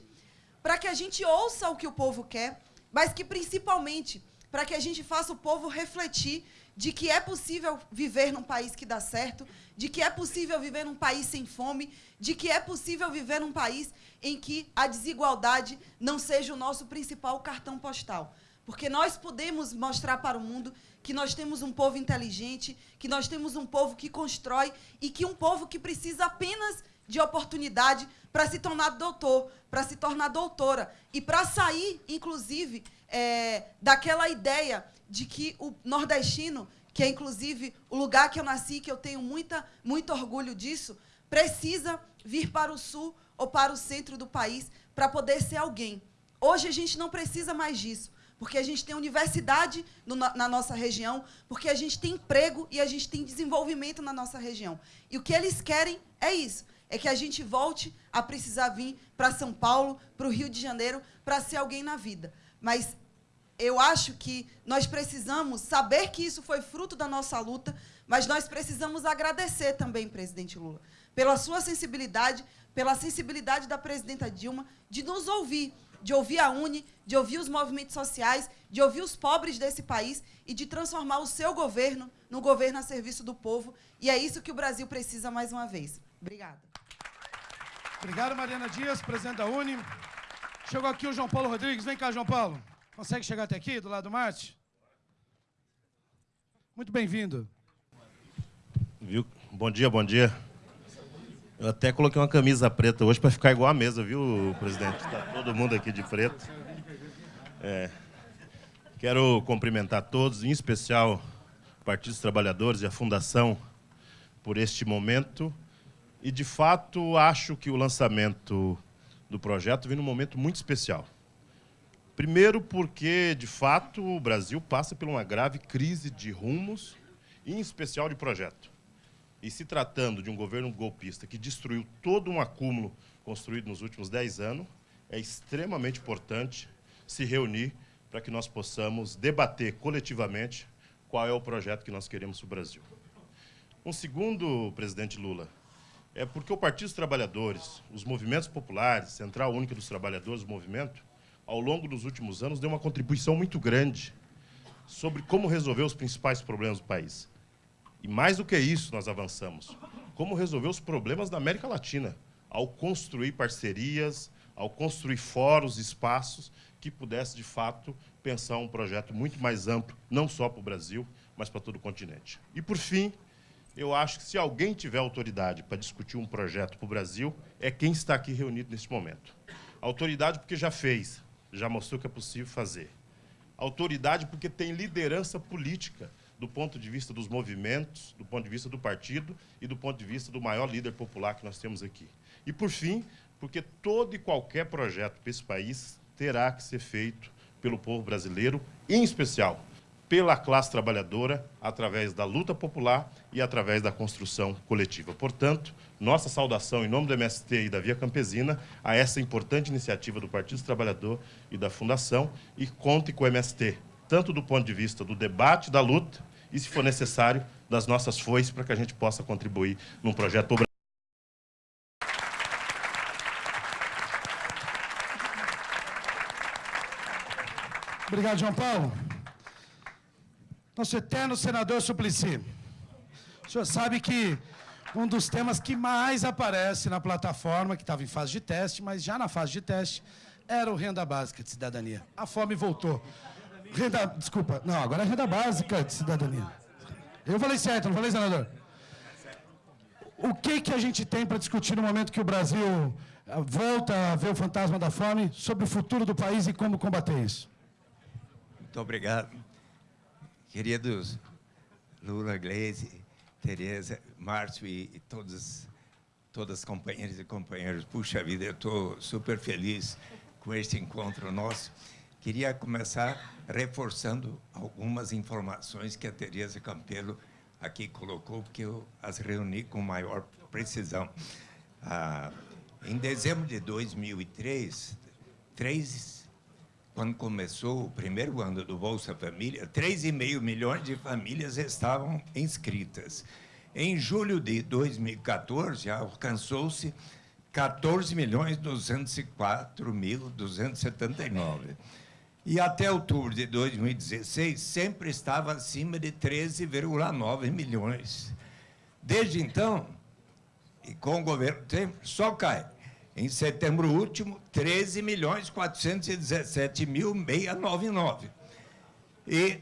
para que a gente ouça o que o povo quer, mas que, principalmente, para que a gente faça o povo refletir de que é possível viver num país que dá certo, de que é possível viver num país sem fome, de que é possível viver num país em que a desigualdade não seja o nosso principal cartão postal. Porque nós podemos mostrar para o mundo que nós temos um povo inteligente, que nós temos um povo que constrói e que um povo que precisa apenas de oportunidade para se tornar doutor, para se tornar doutora e para sair, inclusive, é, daquela ideia de que o nordestino que é inclusive o lugar que eu nasci, que eu tenho muita, muito orgulho disso, precisa vir para o sul ou para o centro do país para poder ser alguém. Hoje a gente não precisa mais disso, porque a gente tem universidade no, na nossa região, porque a gente tem emprego e a gente tem desenvolvimento na nossa região. E o que eles querem é isso, é que a gente volte a precisar vir para São Paulo, para o Rio de Janeiro, para ser alguém na vida. Mas eu acho que nós precisamos saber que isso foi fruto da nossa luta, mas nós precisamos agradecer também, presidente Lula, pela sua sensibilidade, pela sensibilidade da presidenta Dilma de nos ouvir, de ouvir a UNE, de ouvir os movimentos sociais, de ouvir os pobres desse país e de transformar o seu governo no governo a serviço do povo. E é isso que o Brasil precisa mais uma vez. Obrigada. Obrigado, Mariana Dias, presidente da UNE. Chegou aqui o João Paulo Rodrigues. Vem cá, João Paulo. Consegue chegar até aqui, do lado do Marte? Muito bem-vindo. Viu? Bom dia, bom dia. Eu até coloquei uma camisa preta hoje para ficar igual à mesa, viu, presidente? Está todo mundo aqui de preto. É. Quero cumprimentar todos, em especial o Partido dos Trabalhadores e a Fundação, por este momento. E, de fato, acho que o lançamento do projeto vem num momento muito especial. Primeiro porque, de fato, o Brasil passa por uma grave crise de rumos, em especial de projeto. E se tratando de um governo golpista que destruiu todo um acúmulo construído nos últimos dez anos, é extremamente importante se reunir para que nós possamos debater coletivamente qual é o projeto que nós queremos para o Brasil. Um segundo, presidente Lula, é porque o Partido dos Trabalhadores, os movimentos populares, Central Única dos Trabalhadores, o movimento, ao longo dos últimos anos, deu uma contribuição muito grande sobre como resolver os principais problemas do país. E mais do que isso, nós avançamos. Como resolver os problemas da América Latina, ao construir parcerias, ao construir fóruns, espaços que pudesse, de fato, pensar um projeto muito mais amplo, não só para o Brasil, mas para todo o continente. E, por fim, eu acho que se alguém tiver autoridade para discutir um projeto para o Brasil, é quem está aqui reunido neste momento. Autoridade porque já fez, já mostrou que é possível fazer. Autoridade porque tem liderança política, do ponto de vista dos movimentos, do ponto de vista do partido e do ponto de vista do maior líder popular que nós temos aqui. E, por fim, porque todo e qualquer projeto para esse país terá que ser feito pelo povo brasileiro, em especial pela classe trabalhadora, através da luta popular e através da construção coletiva. Portanto, nossa saudação em nome do MST e da Via Campesina a essa importante iniciativa do Partido dos Trabalhadores e da Fundação e conte com o MST, tanto do ponto de vista do debate, da luta, e, se for necessário, das nossas foices para que a gente possa contribuir num projeto Obrigado, João Paulo. Nosso eterno senador Suplicy. O senhor sabe que um dos temas que mais aparece na plataforma, que estava em fase de teste, mas já na fase de teste, era o renda básica de cidadania. A fome voltou. Renda, desculpa, não, agora é renda básica de cidadania. Eu falei certo, não falei, senador? O que, que a gente tem para discutir no momento que o Brasil ah, volta a ver o fantasma da fome sobre o futuro do país e como combater isso? Muito obrigado. Queridos Lula, Gleisi, Tereza, Márcio e, e todos, todas as companheiras e companheiros. Puxa vida, eu estou super feliz com este encontro nosso. Queria começar reforçando algumas informações que a Tereza Campelo aqui colocou, porque eu as reuni com maior precisão. Ah, em dezembro de 2003, três, quando começou o primeiro ano do Bolsa Família, 3,5 milhões de famílias estavam inscritas. Em julho de 2014, alcançou-se 14 milhões 204 mil 279. E até outubro de 2016, sempre estava acima de 13,9 milhões. Desde então, e com o governo só cai. Em setembro último, 13 milhões 417 mil 699. E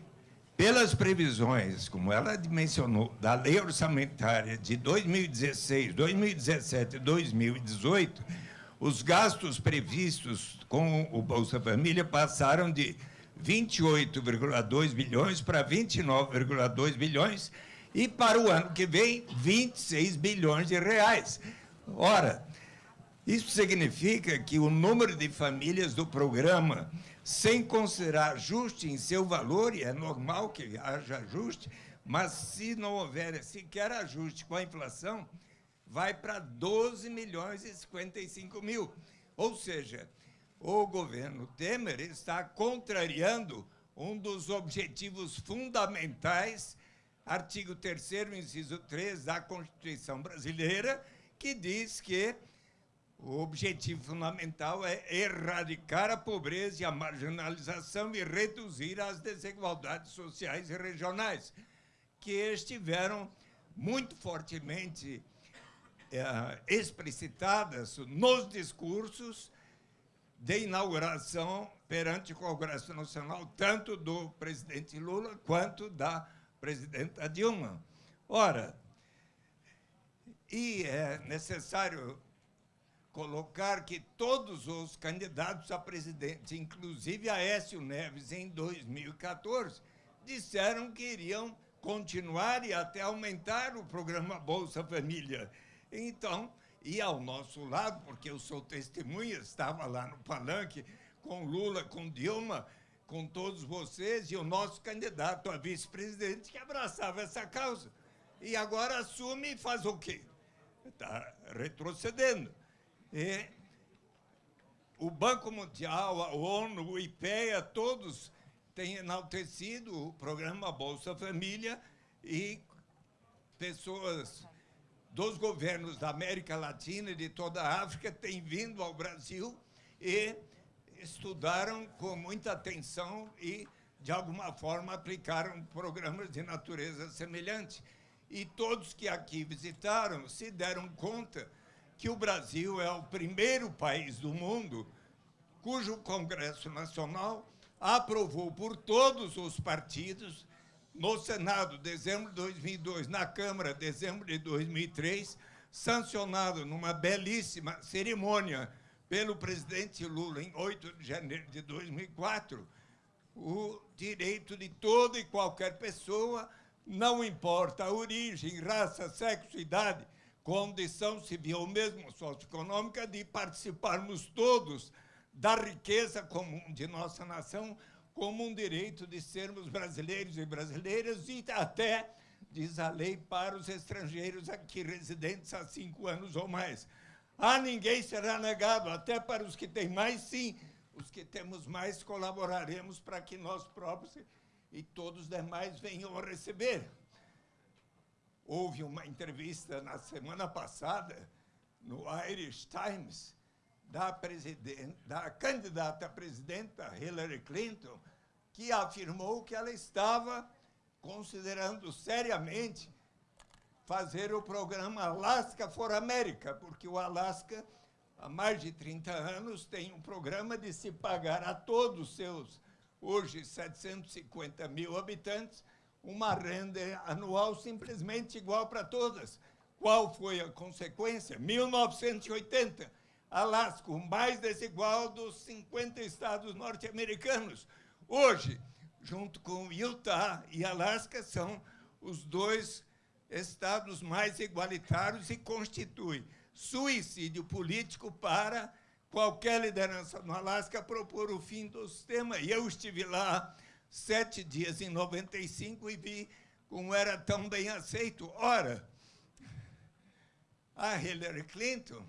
pelas previsões, como ela mencionou, da lei orçamentária de 2016, 2017 e 2018, os gastos previstos com o Bolsa Família passaram de 28,2 bilhões para 29,2 bilhões e para o ano que vem 26 bilhões de reais. Ora, isso significa que o número de famílias do programa, sem considerar ajuste em seu valor, e é normal que haja ajuste, mas se não houver sequer ajuste com a inflação, vai para 12 milhões e 55 mil. Ou seja, o governo Temer está contrariando um dos objetivos fundamentais, artigo 3 inciso 3 da Constituição brasileira, que diz que o objetivo fundamental é erradicar a pobreza e a marginalização e reduzir as desigualdades sociais e regionais, que estiveram muito fortemente é, explicitadas nos discursos de inauguração perante o Congresso Nacional, tanto do presidente Lula quanto da presidenta Dilma. Ora, e é necessário colocar que todos os candidatos a presidente, inclusive Aécio Neves em 2014, disseram que iriam continuar e até aumentar o programa Bolsa Família. Então, e ao nosso lado, porque eu sou testemunha, estava lá no palanque com Lula, com Dilma, com todos vocês, e o nosso candidato a vice-presidente que abraçava essa causa. E agora assume e faz o quê? Está retrocedendo. E o Banco Mundial, a ONU, o IPEA, todos têm enaltecido o programa Bolsa Família e pessoas dos governos da América Latina e de toda a África têm vindo ao Brasil e estudaram com muita atenção e, de alguma forma, aplicaram programas de natureza semelhante. E todos que aqui visitaram se deram conta que o Brasil é o primeiro país do mundo cujo Congresso Nacional aprovou por todos os partidos, no Senado, dezembro de 2002, na Câmara, dezembro de 2003, sancionado numa belíssima cerimônia pelo presidente Lula em 8 de janeiro de 2004, o direito de toda e qualquer pessoa, não importa a origem, raça, sexo, idade, condição civil, mesmo socioeconômica, de participarmos todos da riqueza comum de nossa nação, como um direito de sermos brasileiros e brasileiras, e até, diz a lei, para os estrangeiros aqui residentes há cinco anos ou mais. A ninguém será negado, até para os que têm mais, sim. Os que temos mais colaboraremos para que nós próprios e todos os demais venham a receber. Houve uma entrevista na semana passada no Irish Times da, da candidata a presidenta Hillary Clinton, que afirmou que ela estava considerando seriamente fazer o programa Alaska for America, porque o Alasca, há mais de 30 anos, tem um programa de se pagar a todos os seus, hoje, 750 mil habitantes, uma renda anual simplesmente igual para todas. Qual foi a consequência? 1980, Alasca, o mais desigual dos 50 estados norte-americanos. Hoje, junto com Utah e Alasca, são os dois estados mais igualitários e constitui suicídio político para qualquer liderança no Alasca propor o fim do sistema. E eu estive lá sete dias em 95 e vi como era tão bem aceito. Ora, a Hillary Clinton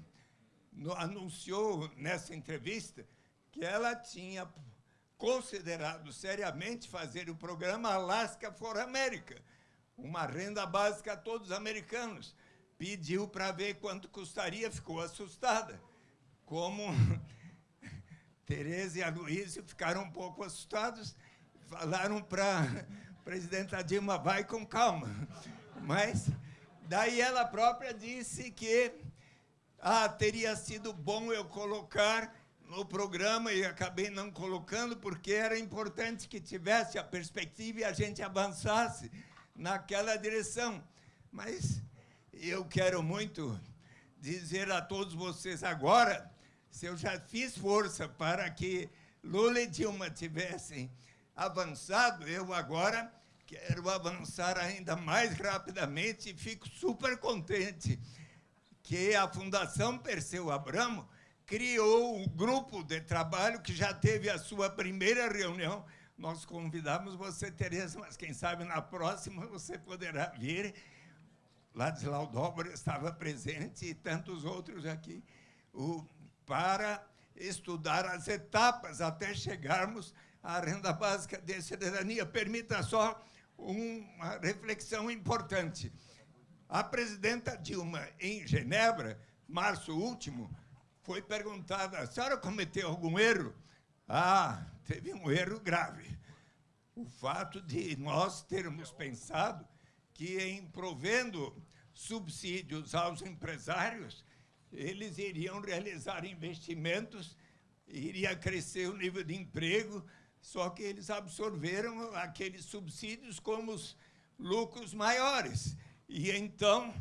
anunciou nessa entrevista que ela tinha considerado seriamente fazer o programa Alaska for America, uma renda básica a todos os americanos. Pediu para ver quanto custaria, ficou assustada. Como Tereza e a Luísa ficaram um pouco assustados, falaram para a presidenta Dilma, vai com calma. Mas daí ela própria disse que ah, teria sido bom eu colocar no programa e acabei não colocando porque era importante que tivesse a perspectiva e a gente avançasse naquela direção. Mas eu quero muito dizer a todos vocês agora, se eu já fiz força para que Lula e Dilma tivessem avançado, eu agora quero avançar ainda mais rapidamente e fico super contente que a Fundação Perseu Abramo criou um grupo de trabalho que já teve a sua primeira reunião. Nós convidamos você, Tereza, mas quem sabe na próxima você poderá vir. Ladislau Dobra estava presente e tantos outros aqui, o, para estudar as etapas até chegarmos à renda básica de cidadania. Permita só uma reflexão importante. A presidenta Dilma, em Genebra, março último, foi perguntada: a senhora cometeu algum erro? Ah, teve um erro grave. O fato de nós termos pensado que, em provendo subsídios aos empresários, eles iriam realizar investimentos, iria crescer o nível de emprego, só que eles absorveram aqueles subsídios como os lucros maiores. E então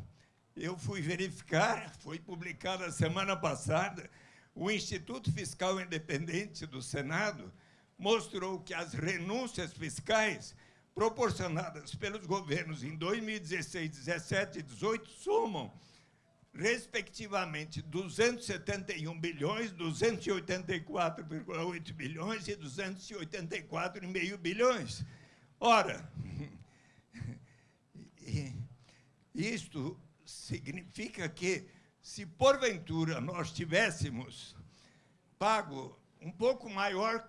eu fui verificar, foi publicado a semana passada, o Instituto Fiscal Independente do Senado mostrou que as renúncias fiscais proporcionadas pelos governos em 2016, 17 e 18 somam, respectivamente, 271 bilhões, 284,8 bilhões e 284,5 bilhões. Ora, isto significa que, se porventura nós tivéssemos pago um pouco maior,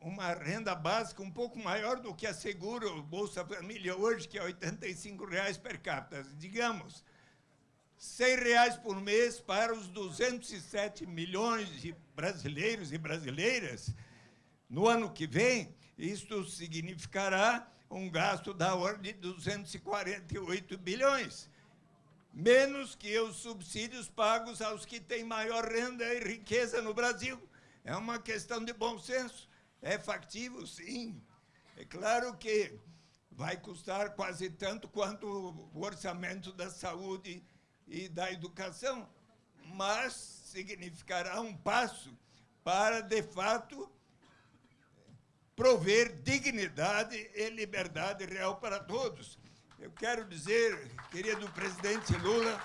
uma renda básica um pouco maior do que assegura o Bolsa Família hoje, que é 85 reais per capita, digamos, R$ reais por mês para os 207 milhões de brasileiros e brasileiras, no ano que vem, isto significará um gasto da ordem de 248 bilhões menos que os subsídios pagos aos que têm maior renda e riqueza no Brasil. É uma questão de bom senso. É factível, sim. É claro que vai custar quase tanto quanto o orçamento da saúde e da educação, mas significará um passo para, de fato, prover dignidade e liberdade real para todos. Eu quero dizer, querido presidente Lula,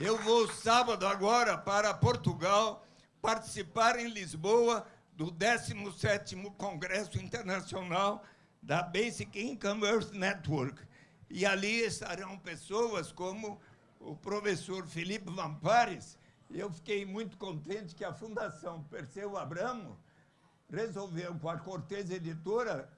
eu vou sábado agora para Portugal participar em Lisboa do 17º Congresso Internacional da Basic Income Earth Network. E ali estarão pessoas como o professor Felipe Vampares. Eu fiquei muito contente que a Fundação Perseu Abramo resolveu, com a Cortez Editora,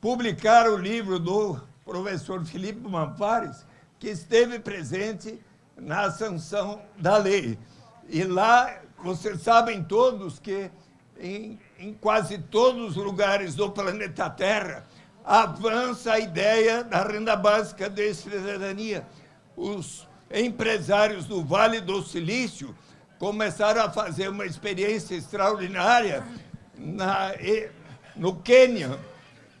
publicar o livro do professor Felipe Mampares, que esteve presente na sanção da lei. E lá, vocês sabem todos que em, em quase todos os lugares do planeta Terra avança a ideia da renda básica de cidadania. Os empresários do Vale do Silício começaram a fazer uma experiência extraordinária na, no Quênia,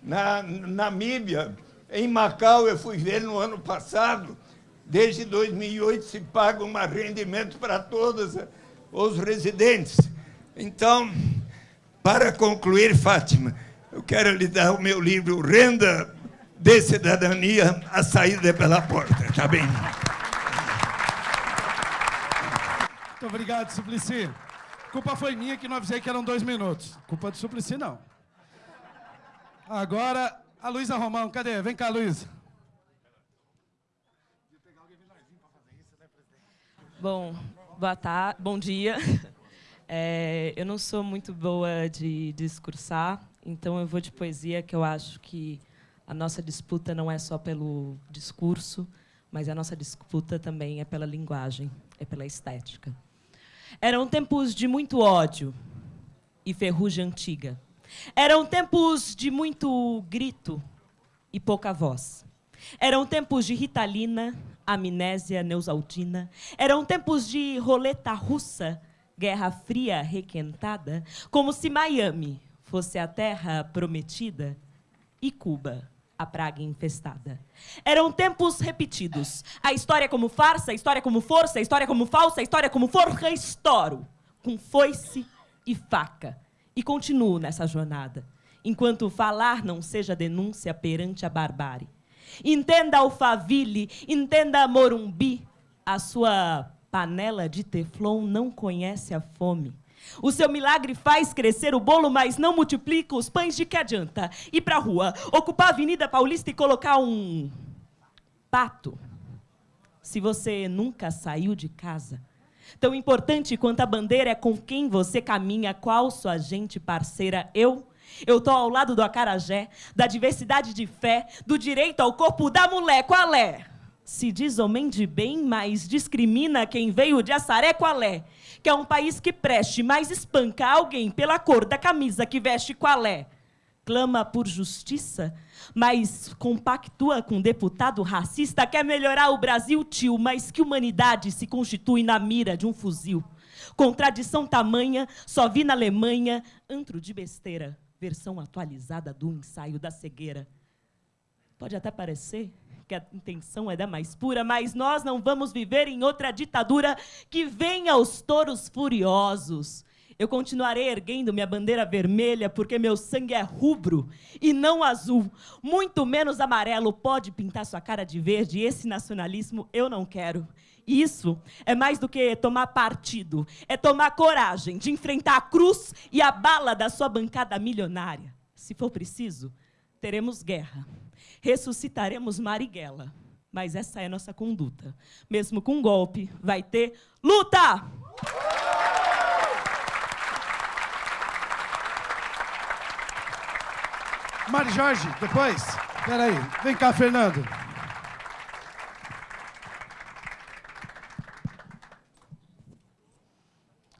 na Namíbia, em Macau, eu fui ver no ano passado, desde 2008 se paga um rendimento para todos os residentes. Então, para concluir, Fátima, eu quero lhe dar o meu livro Renda de Cidadania, a saída pela porta, tá bem? Muito obrigado, Suplicy. Culpa foi minha que não avisei que eram dois minutos. Culpa do Suplicy, não. Agora, a Luísa Romão, cadê? Vem cá, Luísa. Bom, boa tarde, bom dia. É, eu não sou muito boa de discursar, então eu vou de poesia, que eu acho que a nossa disputa não é só pelo discurso, mas a nossa disputa também é pela linguagem, é pela estética. Eram tempos de muito ódio e ferrugem antiga eram tempos de muito grito e pouca voz. Eram tempos de ritalina, amnésia neusaldina. Eram tempos de roleta russa, guerra fria requentada, como se Miami fosse a terra prometida e Cuba a praga infestada. Eram tempos repetidos. A história como farsa, a história como força, a história como falsa, a história como forra, estouro, com foice e faca E continuo nessa jornada, enquanto falar não seja denúncia perante a barbárie. Entenda Alphaville, entenda Morumbi, a sua panela de teflon não conhece a fome. O seu milagre faz crescer o bolo, mas não multiplica os pães de que adianta. Ir para a rua, ocupar a Avenida Paulista e colocar um pato. Se você nunca saiu de casa, tão importante quanto a bandeira é com quem você caminha, qual sua gente parceira. Eu eu estou ao lado do acarajé, da diversidade de fé, do direito ao corpo da mulher. Qual é? Se diz homem de bem, mas discrimina quem veio de Assaré. Qual é? Que é um país que preste, mas espanca alguém pela cor da camisa que veste. Qual é? Clama por justiça, mas compactua com um deputado racista. Quer melhorar o Brasil, tio, mas que humanidade se constitui na mira de um fuzil. Contradição tamanha, só vi na Alemanha, antro de besteira versão atualizada do ensaio da cegueira. Pode até parecer que a intenção é da mais pura, mas nós não vamos viver em outra ditadura que venha aos touros furiosos. Eu continuarei erguendo minha bandeira vermelha porque meu sangue é rubro e não azul, muito menos amarelo. Pode pintar sua cara de verde, esse nacionalismo eu não quero. Isso é mais do que tomar partido, é tomar coragem de enfrentar a cruz e a bala da sua bancada milionária. Se for preciso, teremos guerra, ressuscitaremos Marighella. Mas essa é nossa conduta. Mesmo com golpe, vai ter luta! Mari Jorge, depois. Peraí. Vem cá, Fernando.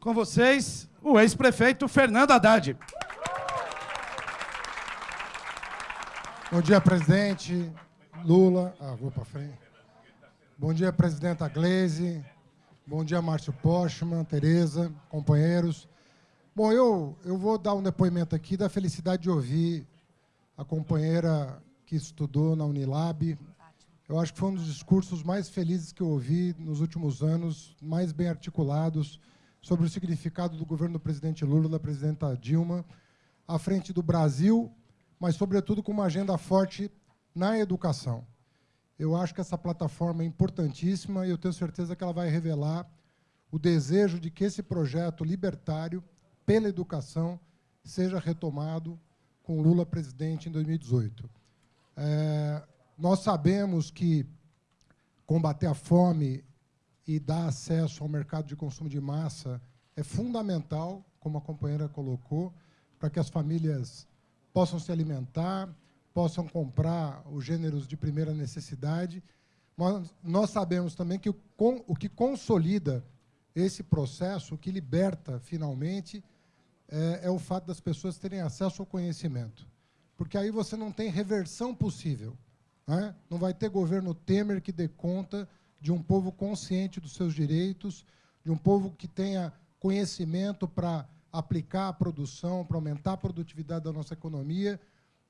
Com vocês, o ex-prefeito Fernando Haddad. Bom dia, presidente Lula. Ah, vou para frente. Bom dia, presidenta Gleisi. Bom dia, Márcio Postman, Tereza, companheiros. Bom, eu, eu vou dar um depoimento aqui da felicidade de ouvir a companheira que estudou na Unilab. Eu acho que foi um dos discursos mais felizes que eu ouvi nos últimos anos, mais bem articulados, sobre o significado do governo do presidente Lula, da presidenta Dilma, à frente do Brasil, mas, sobretudo, com uma agenda forte na educação. Eu acho que essa plataforma é importantíssima e eu tenho certeza que ela vai revelar o desejo de que esse projeto libertário pela educação seja retomado com Lula presidente em 2018. É, nós sabemos que combater a fome e dar acesso ao mercado de consumo de massa é fundamental, como a companheira colocou, para que as famílias possam se alimentar, possam comprar os gêneros de primeira necessidade. Mas nós sabemos também que o, o que consolida esse processo, o que liberta finalmente, é, é o fato das pessoas terem acesso ao conhecimento. Porque aí você não tem reversão possível. Né? Não vai ter governo Temer que dê conta de um povo consciente dos seus direitos, de um povo que tenha conhecimento para aplicar a produção, para aumentar a produtividade da nossa economia.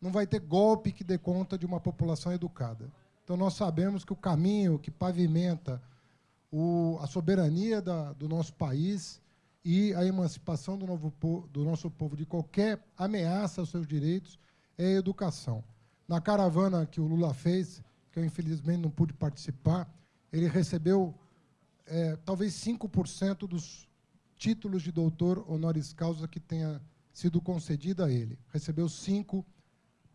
Não vai ter golpe que dê conta de uma população educada. Então, nós sabemos que o caminho que pavimenta o, a soberania da, do nosso país e a emancipação do, novo, do nosso povo de qualquer ameaça aos seus direitos é a educação. Na caravana que o Lula fez, que eu infelizmente não pude participar, ele recebeu é, talvez 5% dos títulos de doutor honoris causa que tenha sido concedido a ele. Recebeu cinco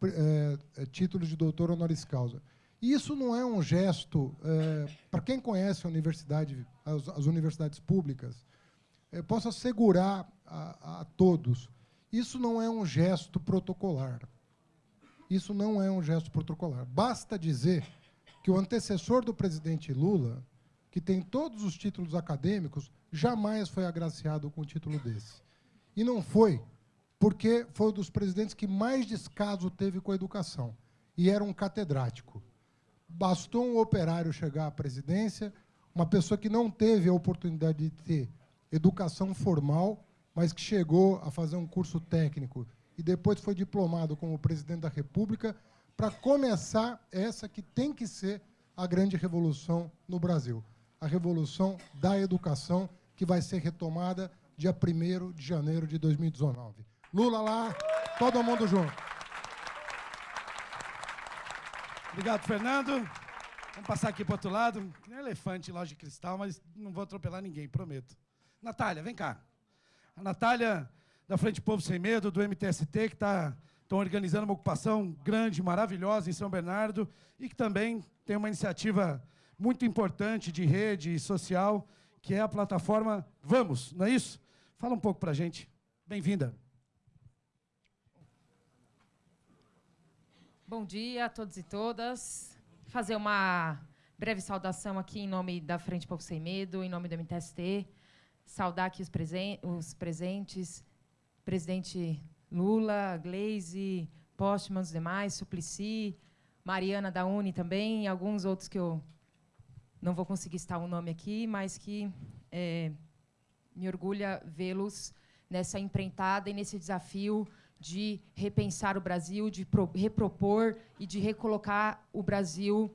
é, títulos de doutor honoris causa. E isso não é um gesto, é, para quem conhece a universidade, as, as universidades públicas, eu posso assegurar a, a todos, isso não é um gesto protocolar. Isso não é um gesto protocolar. Basta dizer que o antecessor do presidente Lula, que tem todos os títulos acadêmicos, jamais foi agraciado com um título desse. E não foi, porque foi um dos presidentes que mais descaso teve com a educação. E era um catedrático. Bastou um operário chegar à presidência, uma pessoa que não teve a oportunidade de ter educação formal, mas que chegou a fazer um curso técnico e depois foi diplomado como presidente da República, para começar essa que tem que ser a grande revolução no Brasil. A revolução da educação, que vai ser retomada dia 1 de janeiro de 2019. Lula lá, todo mundo junto. Obrigado, Fernando. Vamos passar aqui para o outro lado. Não é elefante, loja de cristal, mas não vou atropelar ninguém, prometo. Natália, vem cá. A Natália, da Frente Povo Sem Medo, do MTST, que está estão organizando uma ocupação grande, maravilhosa em São Bernardo e que também tem uma iniciativa muito importante de rede social, que é a plataforma Vamos, não é isso? Fala um pouco para a gente. Bem-vinda. Bom dia a todos e todas. Fazer uma breve saudação aqui em nome da Frente Povo Sem Medo, em nome do MTST. Saudar aqui os, presen os presentes, presidente Lula, Gleise, Postman, os demais, Suplicy, Mariana da Uni também, e alguns outros que eu não vou conseguir estar o nome aqui, mas que é, me orgulha vê-los nessa empreitada e nesse desafio de repensar o Brasil, de pro, repropor e de recolocar o Brasil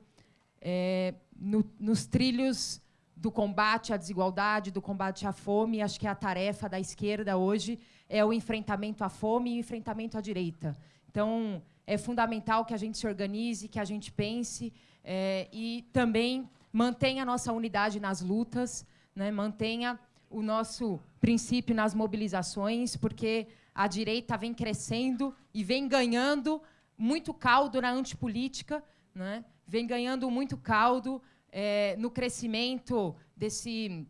é, no, nos trilhos do combate à desigualdade, do combate à fome. Acho que a tarefa da esquerda hoje é o enfrentamento à fome e o enfrentamento à direita. Então, é fundamental que a gente se organize, que a gente pense é, e também mantenha a nossa unidade nas lutas, né, mantenha o nosso princípio nas mobilizações, porque a direita vem crescendo e vem ganhando muito caldo na antipolítica, né, vem ganhando muito caldo é, no crescimento desse,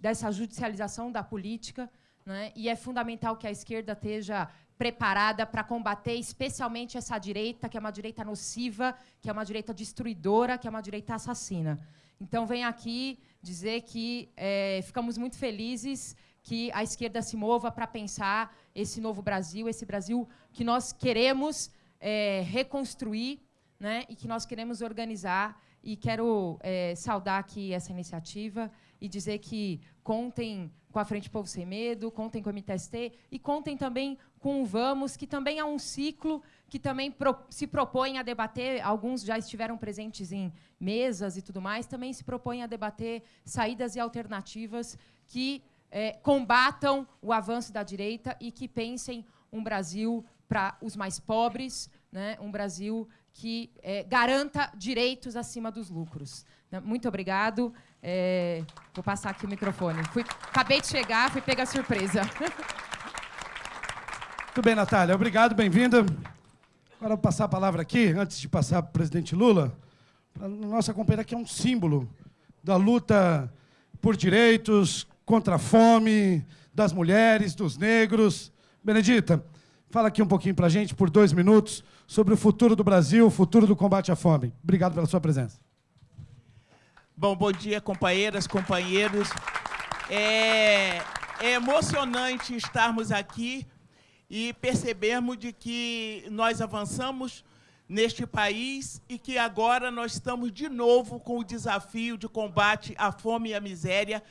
dessa judicialização da política. Né? E é fundamental que a esquerda esteja preparada para combater especialmente essa direita, que é uma direita nociva, que é uma direita destruidora, que é uma direita assassina. Então, venho aqui dizer que é, ficamos muito felizes que a esquerda se mova para pensar esse novo Brasil, esse Brasil que nós queremos é, reconstruir né, e que nós queremos organizar. E quero é, saudar aqui essa iniciativa e dizer que contem com a Frente Povo Sem Medo, contem com o MTST e contem também com o Vamos, que também é um ciclo que também pro, se propõe a debater, alguns já estiveram presentes em mesas e tudo mais, também se propõe a debater saídas e alternativas que é, combatam o avanço da direita e que pensem um Brasil para os mais pobres, né, um Brasil que é, garanta direitos acima dos lucros. Né, muito obrigado. É, vou passar aqui o microfone. Fui, acabei de chegar, fui pegar surpresa. Muito bem, Natália. Obrigado, bem-vinda. Agora vou passar a palavra aqui, antes de passar para o presidente Lula, para a nossa companheira que é um símbolo da luta por direitos, contra a fome, das mulheres, dos negros. Benedita, fala aqui um pouquinho para a gente, por dois minutos, sobre o futuro do Brasil, o futuro do combate à fome. Obrigado pela sua presença. Bom, bom dia, companheiras, companheiros. É, é emocionante estarmos aqui e percebermos de que nós avançamos neste país e que agora nós estamos de novo com o desafio de combate à fome e à miséria,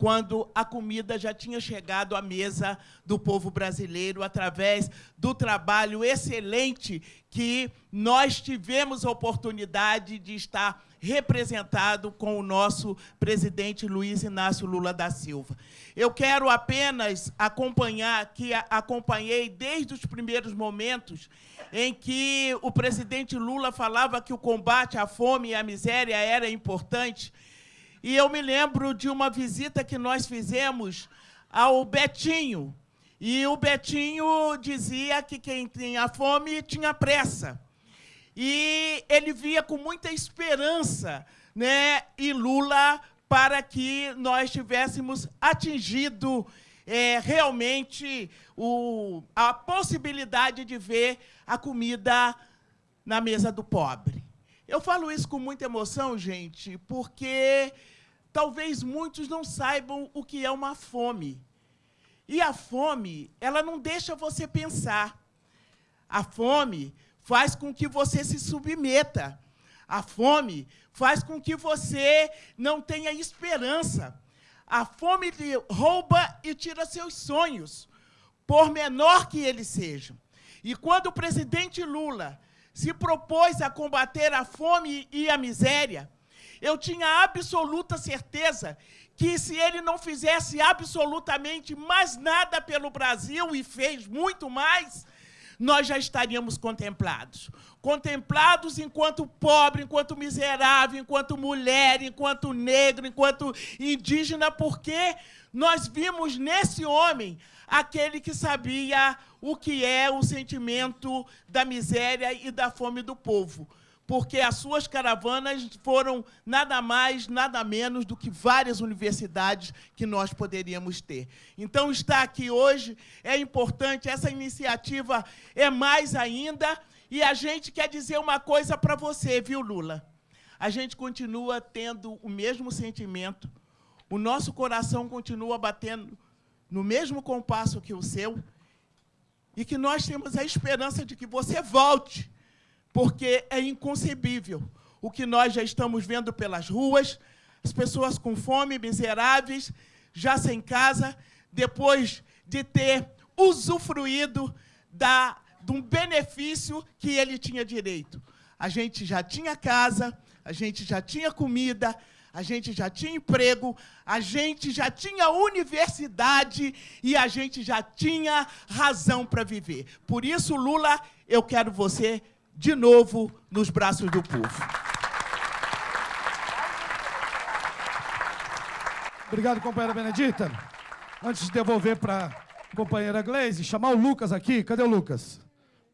quando a comida já tinha chegado à mesa do povo brasileiro através do trabalho excelente que nós tivemos a oportunidade de estar representado com o nosso presidente Luiz Inácio Lula da Silva. Eu quero apenas acompanhar, que acompanhei desde os primeiros momentos em que o presidente Lula falava que o combate à fome e à miséria era importante, e eu me lembro de uma visita que nós fizemos ao Betinho. E o Betinho dizia que quem tinha fome tinha pressa. E ele via com muita esperança, né, e Lula para que nós tivéssemos atingido é, realmente o, a possibilidade de ver a comida na mesa do pobre. Eu falo isso com muita emoção, gente, porque talvez muitos não saibam o que é uma fome. E a fome, ela não deixa você pensar. A fome faz com que você se submeta. A fome faz com que você não tenha esperança. A fome rouba e tira seus sonhos, por menor que eles sejam. E quando o presidente Lula se propôs a combater a fome e a miséria, eu tinha absoluta certeza que se ele não fizesse absolutamente mais nada pelo Brasil e fez muito mais, nós já estaríamos contemplados. Contemplados enquanto pobre, enquanto miserável, enquanto mulher, enquanto negro, enquanto indígena, porque nós vimos nesse homem aquele que sabia o que é o sentimento da miséria e da fome do povo porque as suas caravanas foram nada mais, nada menos do que várias universidades que nós poderíamos ter. Então, estar aqui hoje é importante, essa iniciativa é mais ainda, e a gente quer dizer uma coisa para você, viu, Lula? A gente continua tendo o mesmo sentimento, o nosso coração continua batendo no mesmo compasso que o seu, e que nós temos a esperança de que você volte porque é inconcebível o que nós já estamos vendo pelas ruas, as pessoas com fome, miseráveis, já sem casa, depois de ter usufruído da, de um benefício que ele tinha direito. A gente já tinha casa, a gente já tinha comida, a gente já tinha emprego, a gente já tinha universidade e a gente já tinha razão para viver. Por isso, Lula, eu quero você de novo nos braços do povo. Obrigado, companheira Benedita. Antes de devolver para a companheira Glaze, chamar o Lucas aqui. Cadê o Lucas?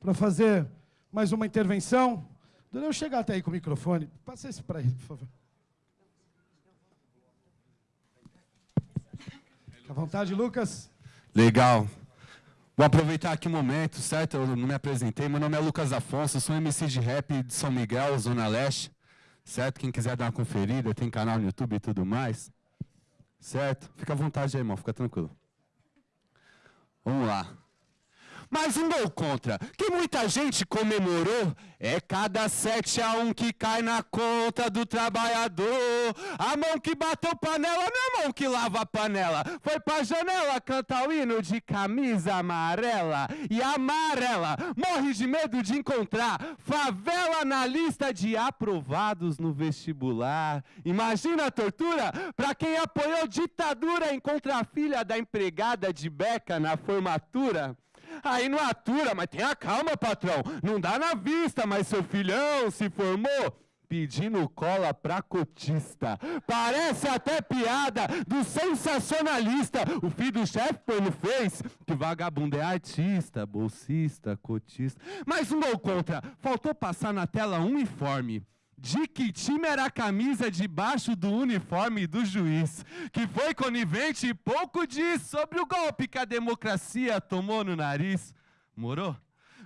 Para fazer mais uma intervenção. Eu chegar até aí com o microfone. Passa esse para ele, por favor. Fique à vontade, Lucas. Legal. Vou aproveitar aqui o um momento, certo? Eu não me apresentei. Meu nome é Lucas Afonso, sou MC de rap de São Miguel, Zona Leste. Certo? Quem quiser dar uma conferida, tem canal no YouTube e tudo mais. Certo? Fica à vontade aí, irmão, fica tranquilo. Vamos lá. Mas um gol contra, que muita gente comemorou, é cada 7 a 1 que cai na conta do trabalhador. A mão que bateu panela não é a mão que lava a panela. Foi pra janela cantar o hino de camisa amarela. E amarela morre de medo de encontrar favela na lista de aprovados no vestibular. Imagina a tortura pra quem apoiou ditadura encontra a filha da empregada de beca na formatura. Aí não atura, mas tenha calma, patrão. Não dá na vista, mas seu filhão se formou pedindo cola pra cotista. Parece até piada do sensacionalista. O filho do chefe não fez que vagabundo é artista, bolsista, cotista. Mais um gol contra. Faltou passar na tela um informe de que time era a camisa debaixo do uniforme do juiz, que foi conivente e pouco diz sobre o golpe que a democracia tomou no nariz. Morou?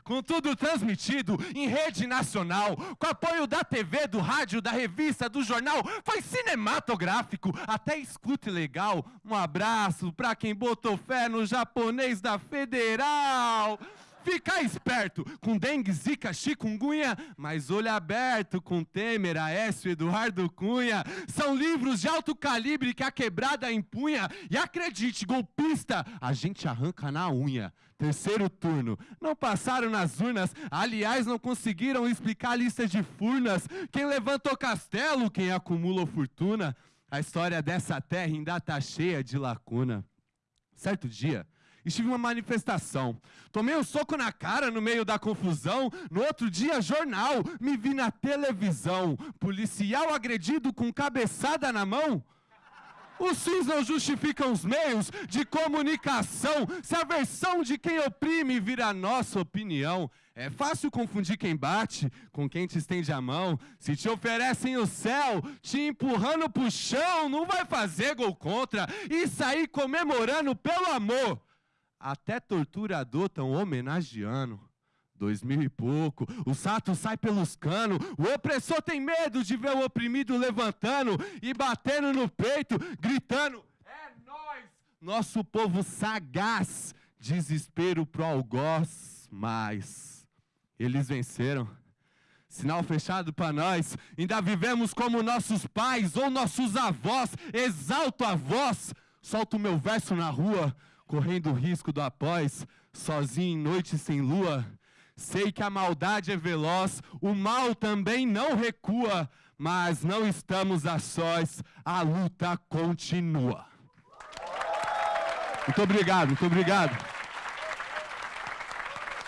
com tudo transmitido em rede nacional, com apoio da TV, do rádio, da revista, do jornal, foi cinematográfico, até escute legal. Um abraço para quem botou fé no japonês da Federal. Ficar esperto com dengue, zika, chikungunya, mas olho aberto com Temer, Aécio, Eduardo Cunha. São livros de alto calibre que a quebrada empunha. E acredite, golpista, a gente arranca na unha. Terceiro turno. Não passaram nas urnas, aliás, não conseguiram explicar a lista de furnas. Quem levantou castelo, quem acumulou fortuna. A história dessa terra ainda está cheia de lacuna. Certo dia, estive em uma manifestação. Tomei um soco na cara no meio da confusão. No outro dia, jornal, me vi na televisão. Policial agredido com cabeçada na mão. Os fins não justificam os meios de comunicação. Se a versão de quem oprime vira nossa opinião, é fácil confundir quem bate com quem te estende a mão. Se te oferecem o céu, te empurrando pro chão, não vai fazer gol contra e sair comemorando pelo amor até torturador tão homenageando. Dois mil e pouco, o sato sai pelos canos, o opressor tem medo de ver o oprimido levantando e batendo no peito, gritando: É nós, nosso povo sagaz, desespero pro algoz, mas eles venceram. Sinal fechado para nós, ainda vivemos como nossos pais ou nossos avós, exalto a voz, solto meu verso na rua, correndo o risco do após, sozinho em noite sem lua. Sei que a maldade é veloz, o mal também não recua, mas não estamos a sós, a luta continua. Muito obrigado, muito obrigado.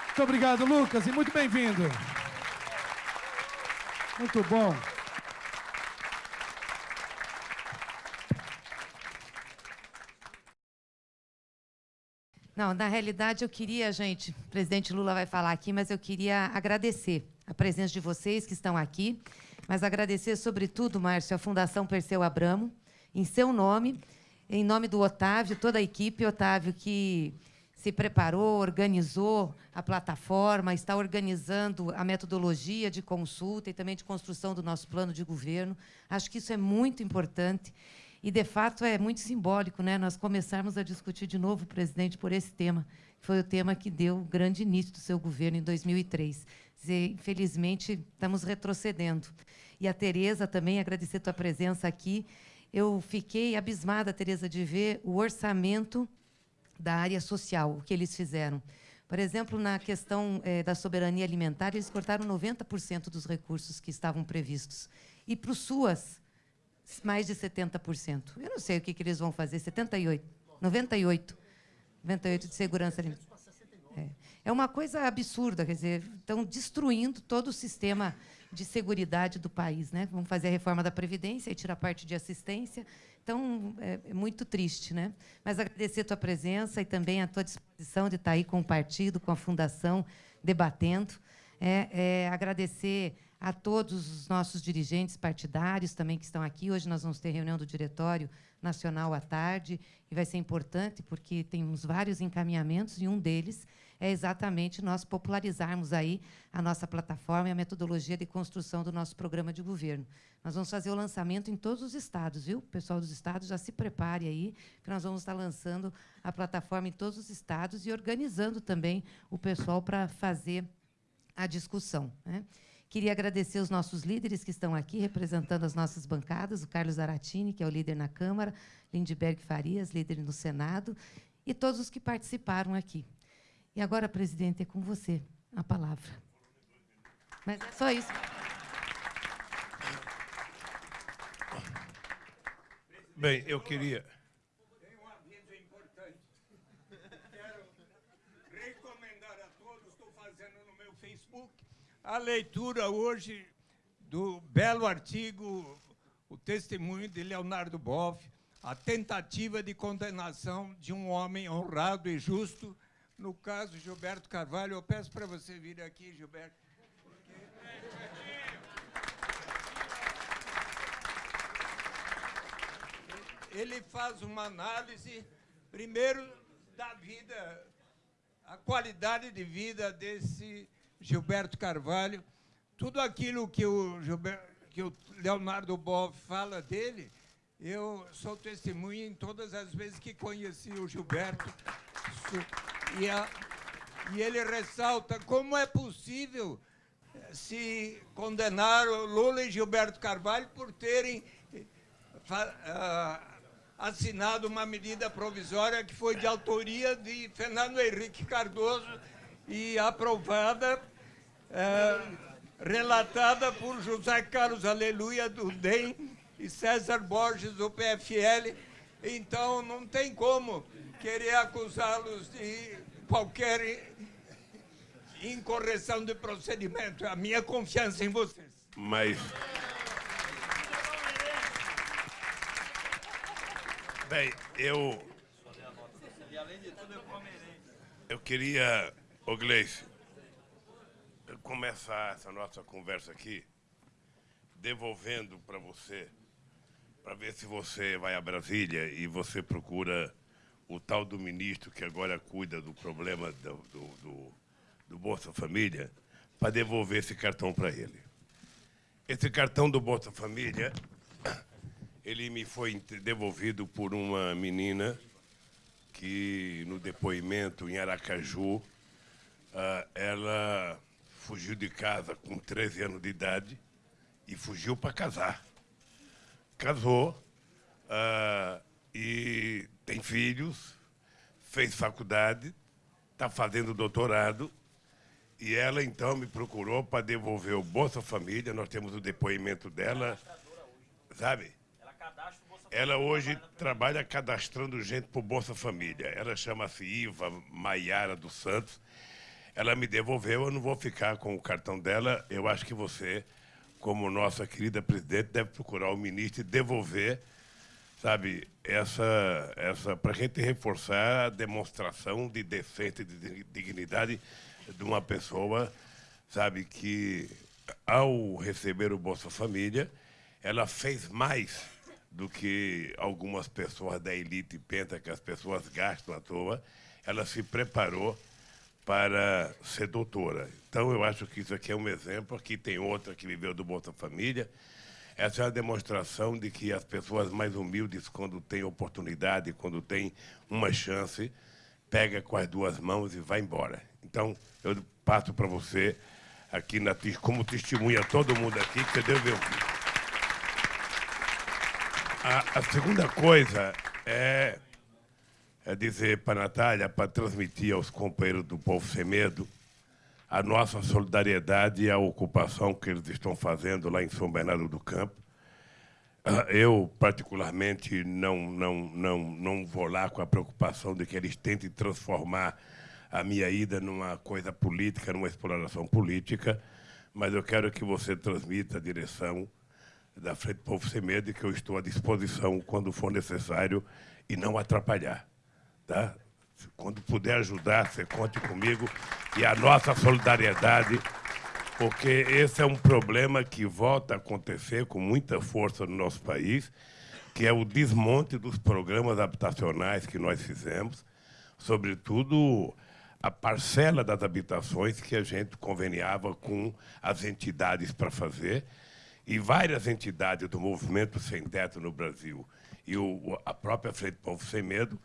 Muito obrigado, Lucas, e muito bem-vindo. Muito bom. Não, na realidade eu queria, gente, o presidente Lula vai falar aqui, mas eu queria agradecer a presença de vocês que estão aqui, mas agradecer, sobretudo, Márcio, a Fundação Perseu Abramo, em seu nome, em nome do Otávio, toda a equipe, Otávio, que se preparou, organizou a plataforma, está organizando a metodologia de consulta e também de construção do nosso plano de governo. Acho que isso é muito importante. E, de fato, é muito simbólico né, nós começarmos a discutir de novo, presidente, por esse tema, que foi o tema que deu o grande início do seu governo em 2003. Dizer, infelizmente, estamos retrocedendo. E a Tereza também, agradecer a tua presença aqui. Eu fiquei abismada, Tereza, de ver o orçamento da área social, o que eles fizeram. Por exemplo, na questão eh, da soberania alimentar, eles cortaram 90% dos recursos que estavam previstos. E para o SUAS, mais de 70%. Eu não sei o que, que eles vão fazer, 78%, 98%, 98% de segurança alimentar. É. é uma coisa absurda, quer dizer, estão destruindo todo o sistema de segurança do país. Né? Vão fazer a reforma da Previdência e tirar parte de assistência. Então, é, é, muito triste. Né? Mas agradecer a tua presença e também a tua disposição de estar aí com o partido, com a Fundação, debatendo. É, é, agradecer a todos os nossos dirigentes partidários também que estão aqui. Hoje nós vamos ter reunião do Diretório Nacional à tarde, e vai ser importante porque temos vários encaminhamentos, e um deles é exatamente nós popularizarmos aí a nossa plataforma e a metodologia de construção do nosso programa de governo. Nós vamos fazer o lançamento em todos os estados, viu? O pessoal dos estados já se prepare aí, que nós vamos estar lançando a plataforma em todos os estados e organizando também o pessoal para fazer a discussão. Né? Queria agradecer os nossos líderes que estão aqui, representando as nossas bancadas, o Carlos Aratini, que é o líder na Câmara, Lindbergh Farias, líder no Senado, e todos os que participaram aqui. E agora, presidente, é com você a palavra. Mas é só isso. Bem, eu queria... a leitura hoje do belo artigo, o testemunho de Leonardo Boff, a tentativa de condenação de um homem honrado e justo, no caso Gilberto Carvalho. Eu peço para você vir aqui, Gilberto. Ele faz uma análise, primeiro, da vida, a qualidade de vida desse Gilberto Carvalho, tudo aquilo que o, Gilberto, que o Leonardo Boff fala dele, eu sou testemunha em todas as vezes que conheci o Gilberto. E, a, e ele ressalta como é possível eh, se condenar o Lula e Gilberto Carvalho por terem uh, assinado uma medida provisória que foi de autoria de Fernando Henrique Cardoso e aprovada é, relatada por José Carlos Aleluia do DEM e César Borges do PFL. Então, não tem como querer acusá-los de qualquer incorreção de procedimento. A minha confiança em vocês. Mas... Bem, eu... Eu queria, ô Gleice, começar essa nossa conversa aqui devolvendo para você, para ver se você vai a Brasília e você procura o tal do ministro que agora cuida do problema do, do, do, do Bolsa Família, para devolver esse cartão para ele. Esse cartão do Bolsa Família, ele me foi devolvido por uma menina que, no depoimento em Aracaju, ah, ela fugiu de casa com 13 anos de idade e fugiu para casar. Casou uh, e tem filhos, fez faculdade, está fazendo doutorado E ela, então, me procurou para devolver o Bolsa Família. Nós temos o depoimento dela, sabe? Ela hoje trabalha cadastrando gente para o Bolsa Família. Ela chama-se Iva Maiara dos Santos. Ela me devolveu, eu não vou ficar com o cartão dela. Eu acho que você, como nossa querida presidente, deve procurar o ministro e devolver, sabe, essa, essa para a gente reforçar a demonstração de decência e de dignidade de uma pessoa, sabe, que ao receber o Bolsa Família, ela fez mais do que algumas pessoas da elite pensam que as pessoas gastam à toa. Ela se preparou para ser doutora. Então, eu acho que isso aqui é um exemplo. Aqui tem outra que viveu do Bolsa Família. Essa é a demonstração de que as pessoas mais humildes, quando têm oportunidade, quando têm uma chance, pega com as duas mãos e vai embora. Então, eu passo para você, aqui na, como testemunha todo mundo aqui, que você deve ouvir. A, a segunda coisa é, é dizer para a Natália, para transmitir aos companheiros do Povo Sem Medo, a nossa solidariedade e a ocupação que eles estão fazendo lá em São Bernardo do Campo. Ah, eu, particularmente, não, não, não, não vou lá com a preocupação de que eles tentem transformar a minha ida numa coisa política, numa exploração política, mas eu quero que você transmita a direção da Frente Povo Sem Medo e que eu estou à disposição quando for necessário e não atrapalhar. Tá? Quando puder ajudar, você conte comigo e a nossa solidariedade, porque esse é um problema que volta a acontecer com muita força no nosso país, que é o desmonte dos programas habitacionais que nós fizemos, sobretudo a parcela das habitações que a gente conveniava com as entidades para fazer, e várias entidades do movimento sem teto no Brasil e o, a própria Frente Povo Sem Medo,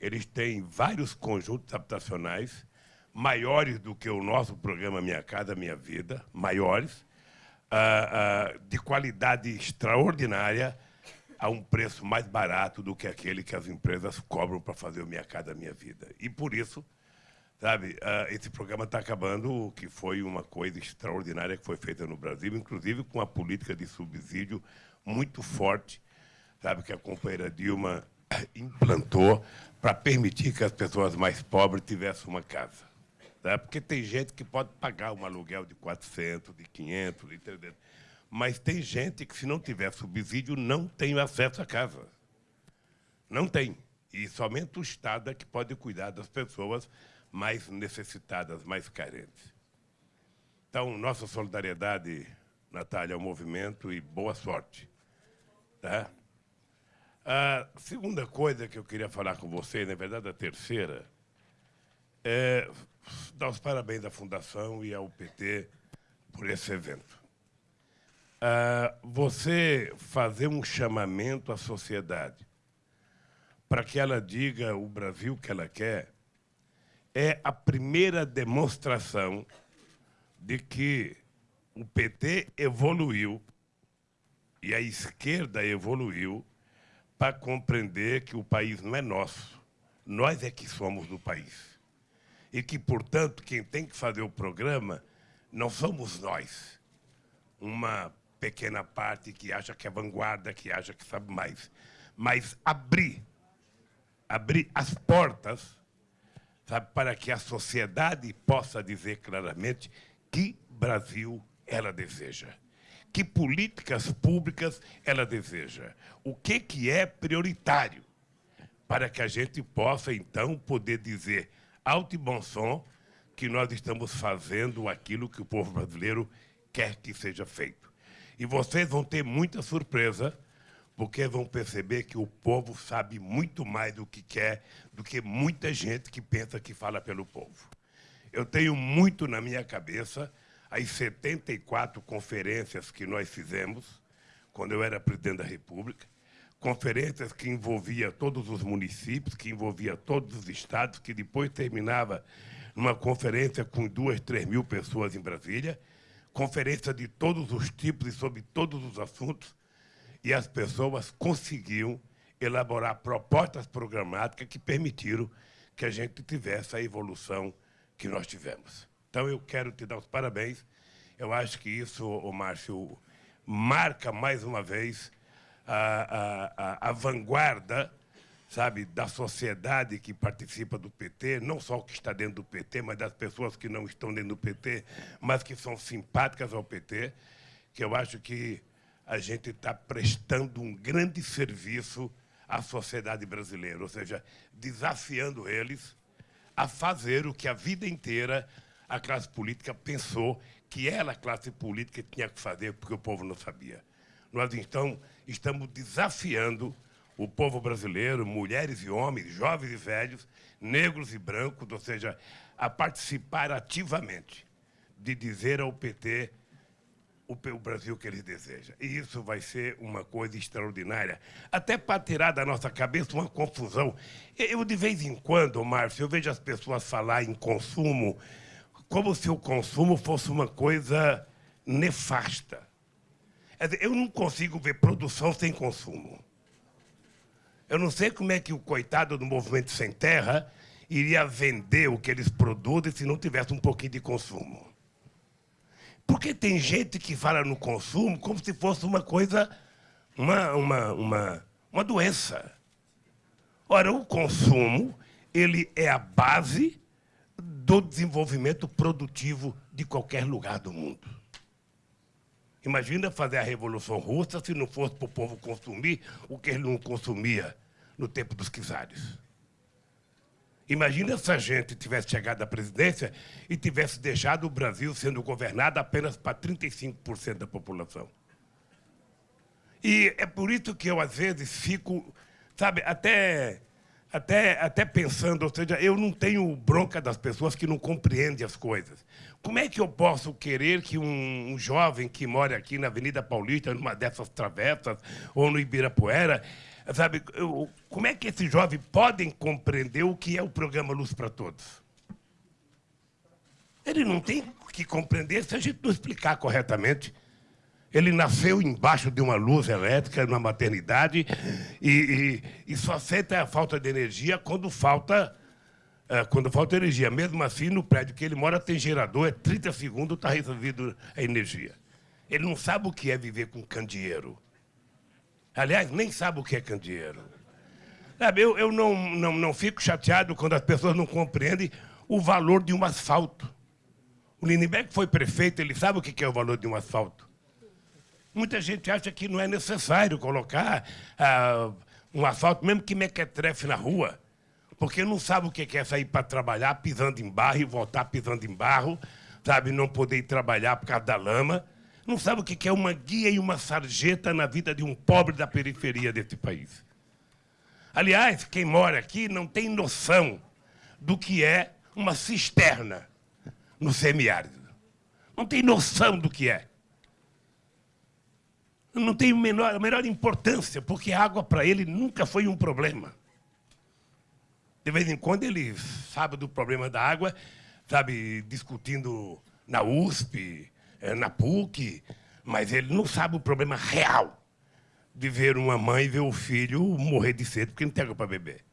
eles têm vários conjuntos habitacionais maiores do que o nosso programa Minha Casa Minha Vida, maiores, ah, ah, de qualidade extraordinária, a um preço mais barato do que aquele que as empresas cobram para fazer o Minha Casa Minha Vida. E, por isso, Sabe, uh, esse programa está acabando, que foi uma coisa extraordinária que foi feita no Brasil, inclusive com uma política de subsídio muito forte, sabe, que a companheira Dilma implantou para permitir que as pessoas mais pobres tivessem uma casa. Tá? Porque tem gente que pode pagar um aluguel de 400, de 500, de 300, mas tem gente que, se não tiver subsídio, não tem acesso à casa. Não tem. E somente o Estado é que pode cuidar das pessoas mais necessitadas, mais carentes. Então, nossa solidariedade, Natália, ao movimento e boa sorte. Tá? A segunda coisa que eu queria falar com você, na verdade a terceira, é dar os parabéns à Fundação e ao PT por esse evento. você fazer um chamamento à sociedade para que ela diga o Brasil que ela quer, é a primeira demonstração de que o PT evoluiu e a esquerda evoluiu para compreender que o país não é nosso, nós é que somos do país. E que, portanto, quem tem que fazer o programa não somos nós, uma pequena parte que acha que é vanguarda, que acha que sabe mais, mas abrir, abrir as portas sabe, para que a sociedade possa dizer claramente que Brasil ela deseja, que políticas públicas ela deseja, o que, que é prioritário, para que a gente possa, então, poder dizer alto e bom som que nós estamos fazendo aquilo que o povo brasileiro quer que seja feito. E vocês vão ter muita surpresa, porque vão perceber que o povo sabe muito mais do que quer do que muita gente que pensa que fala pelo povo. Eu tenho muito na minha cabeça as 74 conferências que nós fizemos quando eu era presidente da República, conferências que envolvia todos os municípios, que envolvia todos os estados, que depois terminava numa conferência com duas, três mil pessoas em Brasília, conferência de todos os tipos e sobre todos os assuntos, e as pessoas conseguiam elaborar propostas programáticas que permitiram que a gente tivesse a evolução que nós tivemos. Então, eu quero te dar os parabéns. Eu acho que isso, o Márcio, marca mais uma vez a, a, a, vanguarda sabe, da sociedade que participa do PT, não só o que está dentro do PT, mas das pessoas que não estão dentro do PT, mas que são simpáticas ao PT, que eu acho que a gente está prestando um grande serviço à sociedade brasileira, ou seja, desafiando eles a fazer o que a vida inteira a classe política pensou que ela, a classe política, tinha que fazer, porque o povo não sabia. Nós, então, estamos desafiando o povo brasileiro, mulheres e homens, jovens e velhos, negros e brancos, ou seja, a participar ativamente de dizer ao PT o, Brasil que eles desejam. E isso vai ser uma coisa extraordinária, até para tirar da nossa cabeça uma confusão. Eu, de vez em quando, Márcio, eu vejo as pessoas falar em consumo como se o consumo fosse uma coisa nefasta. Eu não consigo ver produção sem consumo. Eu não sei como é que o coitado do movimento sem terra iria vender o que eles produzem se não tivesse um pouquinho de consumo. Porque tem gente que fala no consumo como se fosse uma coisa, uma, uma, uma, uma doença. Ora, o consumo ele é a base do desenvolvimento produtivo de qualquer lugar do mundo. Imagina fazer a Revolução Russa se não fosse para o povo consumir o que ele não consumia no tempo dos czares. Imagina se a gente tivesse chegado à presidência e tivesse deixado o Brasil sendo governado apenas para 35% da população. E é por isso que eu, às vezes, fico, sabe, até, até, até pensando, ou seja, eu não tenho bronca das pessoas que não compreendem as coisas. Como é que eu posso querer que um, um jovem que mora aqui na Avenida Paulista, numa dessas travessas, ou no Ibirapuera, sabe, eu, como é que esses jovens podem compreender o que é o programa Luz para Todos? Ele não tem que compreender se a gente não explicar corretamente. Ele nasceu embaixo de uma luz elétrica, numa maternidade, e, e, e só sente a falta de energia quando falta é, quando falta energia. Mesmo assim, no prédio que ele mora tem gerador, é 30 segundos está resolvido a energia. Ele não sabe o que é viver com candeeiro. Aliás, nem sabe o que é candeeiro. Sabe, eu, eu não, não, não fico chateado quando as pessoas não compreendem o valor de um asfalto. O Lindbergh foi prefeito, ele sabe o que é o valor de um asfalto. Muita gente acha que não é necessário colocar ah, um asfalto, mesmo que mequetrefe na rua porque não sabe o que é sair para trabalhar pisando em barro e voltar pisando em barro, sabe? Não poder ir trabalhar por causa da lama. Não sabe o que é uma guia e uma sarjeta na vida de um pobre da periferia desse país. Aliás, quem mora aqui não tem noção do que é uma cisterna no semiárido. Não tem noção do que é. Não tem menor, a menor importância, porque água para ele nunca foi um problema. De vez em quando ele sabe do problema da água, sabe, discutindo na USP, eh, na PUC, mas ele não sabe o problema real de ver uma mãe ver o filho morrer de sede porque não tem água para beber.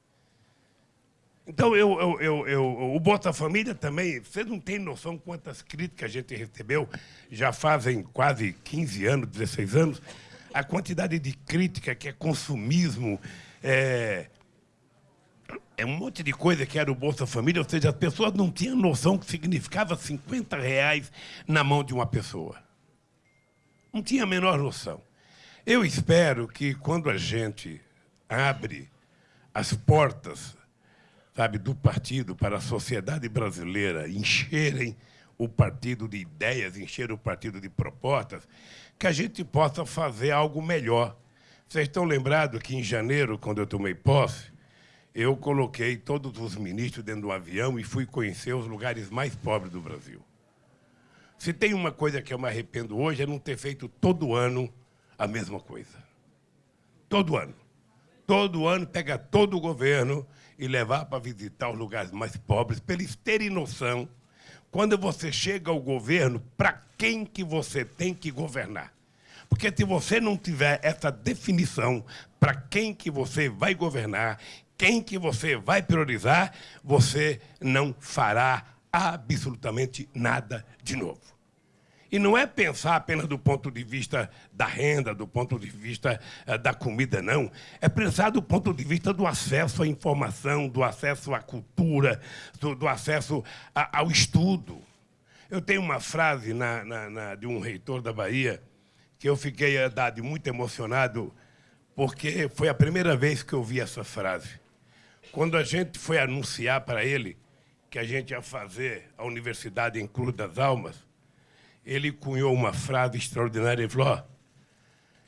Então, eu, eu, eu, eu, o Bolsa Família também, vocês não têm noção quantas críticas a gente recebeu, já fazem quase 15 anos, 16 anos, a quantidade de crítica que é consumismo, é, é um monte de coisa que era o Bolsa Família, ou seja, as pessoas não tinham noção que significava 50 reais na mão de uma pessoa. Não tinha a menor noção. Eu espero que quando a gente abre as portas sabe, do partido para a sociedade brasileira encherem o partido de ideias, encher o partido de propostas, que a gente possa fazer algo melhor. Vocês estão lembrados que em janeiro, quando eu tomei posse, eu coloquei todos os ministros dentro do avião e fui conhecer os lugares mais pobres do Brasil. Se tem uma coisa que eu me arrependo hoje é não ter feito todo ano a mesma coisa. Todo ano. Todo ano pega todo o governo e levar para visitar os lugares mais pobres, para eles terem noção, quando você chega ao governo, para quem que você tem que governar. Porque se você não tiver essa definição para quem que você vai governar quem que você vai priorizar, você não fará absolutamente nada de novo. E não é pensar apenas do ponto de vista da renda, do ponto de vista uh, da comida, não. É pensar do ponto de vista do acesso à informação, do acesso à cultura, do, do acesso a, ao estudo. Eu tenho uma frase na, na, na, de um reitor da Bahia que eu fiquei, dado muito emocionado, porque foi a primeira vez que eu vi essa frase. Quando a gente foi anunciar para ele que a gente ia fazer a Universidade em Cruz das Almas, ele cunhou uma frase extraordinária e falou: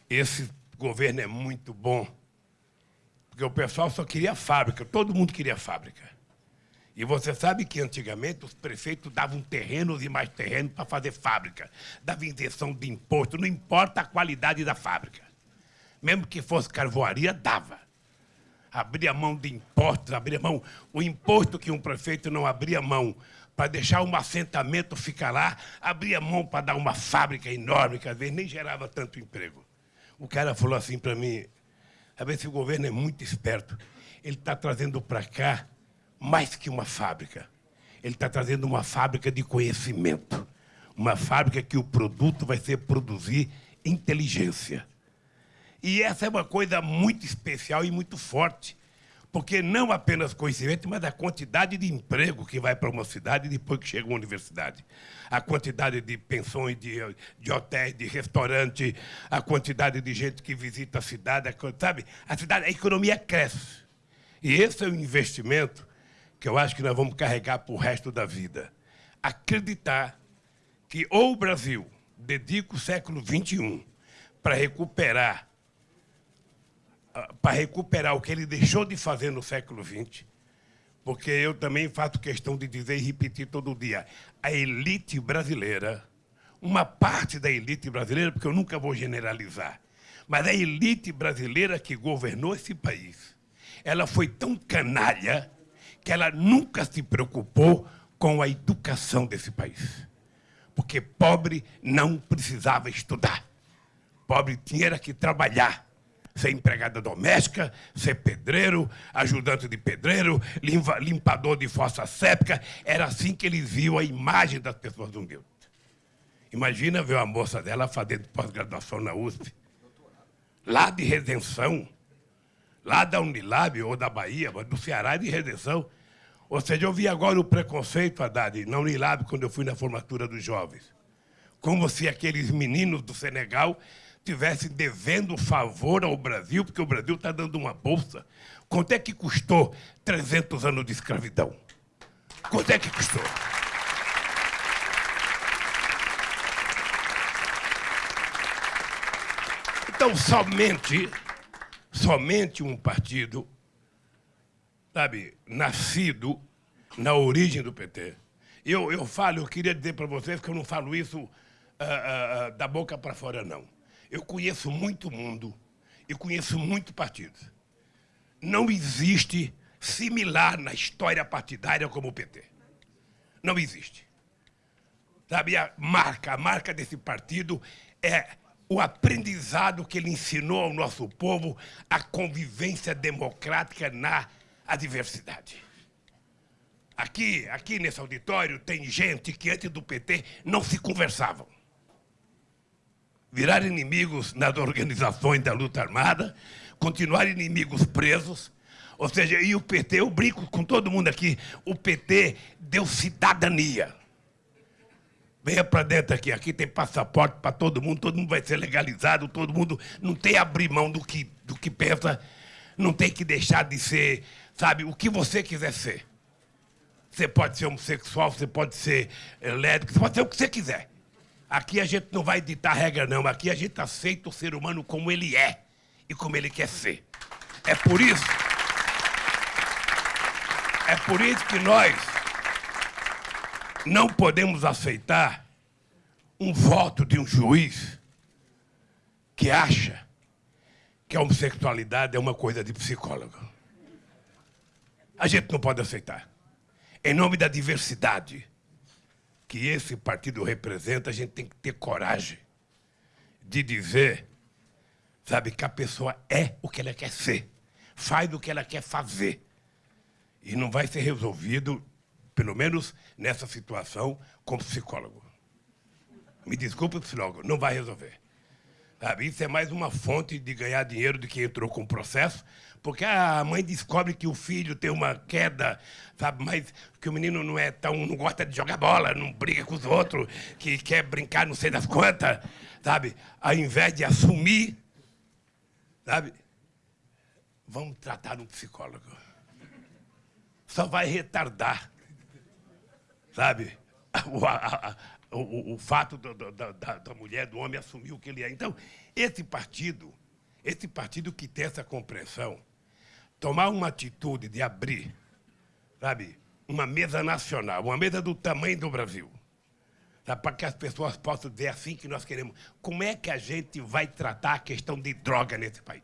esse governo é muito bom, porque o pessoal só queria fábrica, todo mundo queria fábrica. E você sabe que antigamente os prefeitos davam terrenos e mais terrenos para fazer fábrica, dava isenção de imposto, não importa a qualidade da fábrica. Mesmo que fosse carvoaria, dava. Abria mão de impostos, abria mão. O imposto que um prefeito não abria mão para deixar um assentamento ficar lá, abria mão para dar uma fábrica enorme, que às vezes nem gerava tanto emprego. O cara falou assim para mim, a ver se o governo é muito esperto. Ele está trazendo para cá mais que uma fábrica. Ele está trazendo uma fábrica de conhecimento. Uma fábrica que o produto vai ser produzir inteligência. E essa é uma coisa muito especial e muito forte porque não apenas conhecimento, mas a quantidade de emprego que vai para uma cidade depois que chega uma universidade. A quantidade de pensões, de, de hotéis, de restaurantes, a quantidade de gente que visita a cidade, sabe? A cidade, a economia cresce. E esse é o investimento que eu acho que nós vamos carregar para o resto da vida. Acreditar que ou o Brasil dedica o século XXI para recuperar para recuperar o que ele deixou de fazer no século XX, porque eu também faço questão de dizer e repetir todo dia, a elite brasileira, uma parte da elite brasileira, porque eu nunca vou generalizar, mas a elite brasileira que governou esse país, ela foi tão canalha que ela nunca se preocupou com a educação desse país. Porque pobre não precisava estudar. Pobre tinha que trabalhar ser empregada doméstica, ser pedreiro, ajudante de pedreiro, limpador de fossa séptica. Era assim que eles viam a imagem das pessoas humildes. Imagina ver uma moça dela fazendo pós-graduação na USP, lá de Redenção, lá da Unilab ou da Bahia, mas do Ceará de Redenção. Ou seja, eu vi agora o preconceito, Haddad, na Unilab, quando eu fui na formatura dos jovens. Como se aqueles meninos do Senegal estivesse devendo favor ao Brasil, porque o Brasil está dando uma bolsa. Quanto é que custou 300 anos de escravidão? Quanto é que custou? Então, somente, somente um partido, sabe, nascido na origem do PT. Eu, eu falo, eu queria dizer para vocês que eu não falo isso uh, uh, uh, da boca para fora, não. Eu conheço muito mundo e conheço muito partidos. Não existe similar na história partidária como o PT. Não existe. Sabe, a marca, a marca desse partido é o aprendizado que ele ensinou ao nosso povo, a convivência democrática na adversidade. Aqui, aqui nesse auditório tem gente que antes do PT não se conversavam virar inimigos nas organizações da luta armada, continuar inimigos presos. Ou seja, e o PT, eu brinco com todo mundo aqui, o PT deu cidadania. Venha para dentro aqui, aqui tem passaporte para todo mundo, todo mundo vai ser legalizado, todo mundo não tem abrir mão do que, do que pensa, não tem que deixar de ser, sabe, o que você quiser ser. Você pode ser homossexual, você pode ser eh, lésbico, você pode ser o que você quiser. Aqui a gente não vai ditar regra, não. Aqui a gente aceita o ser humano como ele é e como ele quer ser. É por isso. É por isso que nós não podemos aceitar um voto de um juiz que acha que a homossexualidade é uma coisa de psicólogo. A gente não pode aceitar. Em nome da diversidade, que esse partido representa, a gente tem que ter coragem de dizer, sabe, que a pessoa é o que ela quer ser, faz o que ela quer fazer. E não vai ser resolvido pelo menos nessa situação, como psicólogo. Me desculpe, psicólogo, não vai resolver. Sabe? Isso é mais uma fonte de ganhar dinheiro do que entrou com o processo, porque a mãe descobre que o filho tem uma queda, sabe? Mas que o menino não é tão, não gosta de jogar bola, não briga com os outros, que quer brincar não sei das quantas, sabe? Ao invés de assumir, sabe? Vamos tratar um psicólogo. Só vai retardar, sabe? O, a, a, o, o, fato do, do, da, da mulher, do homem assumir o que ele é. Então, esse partido, esse partido que tem essa compreensão, tomar uma atitude de abrir, sabe, uma mesa nacional, uma mesa do tamanho do Brasil, para que as pessoas possam dizer assim que nós queremos. Como é que a gente vai tratar a questão de droga nesse país?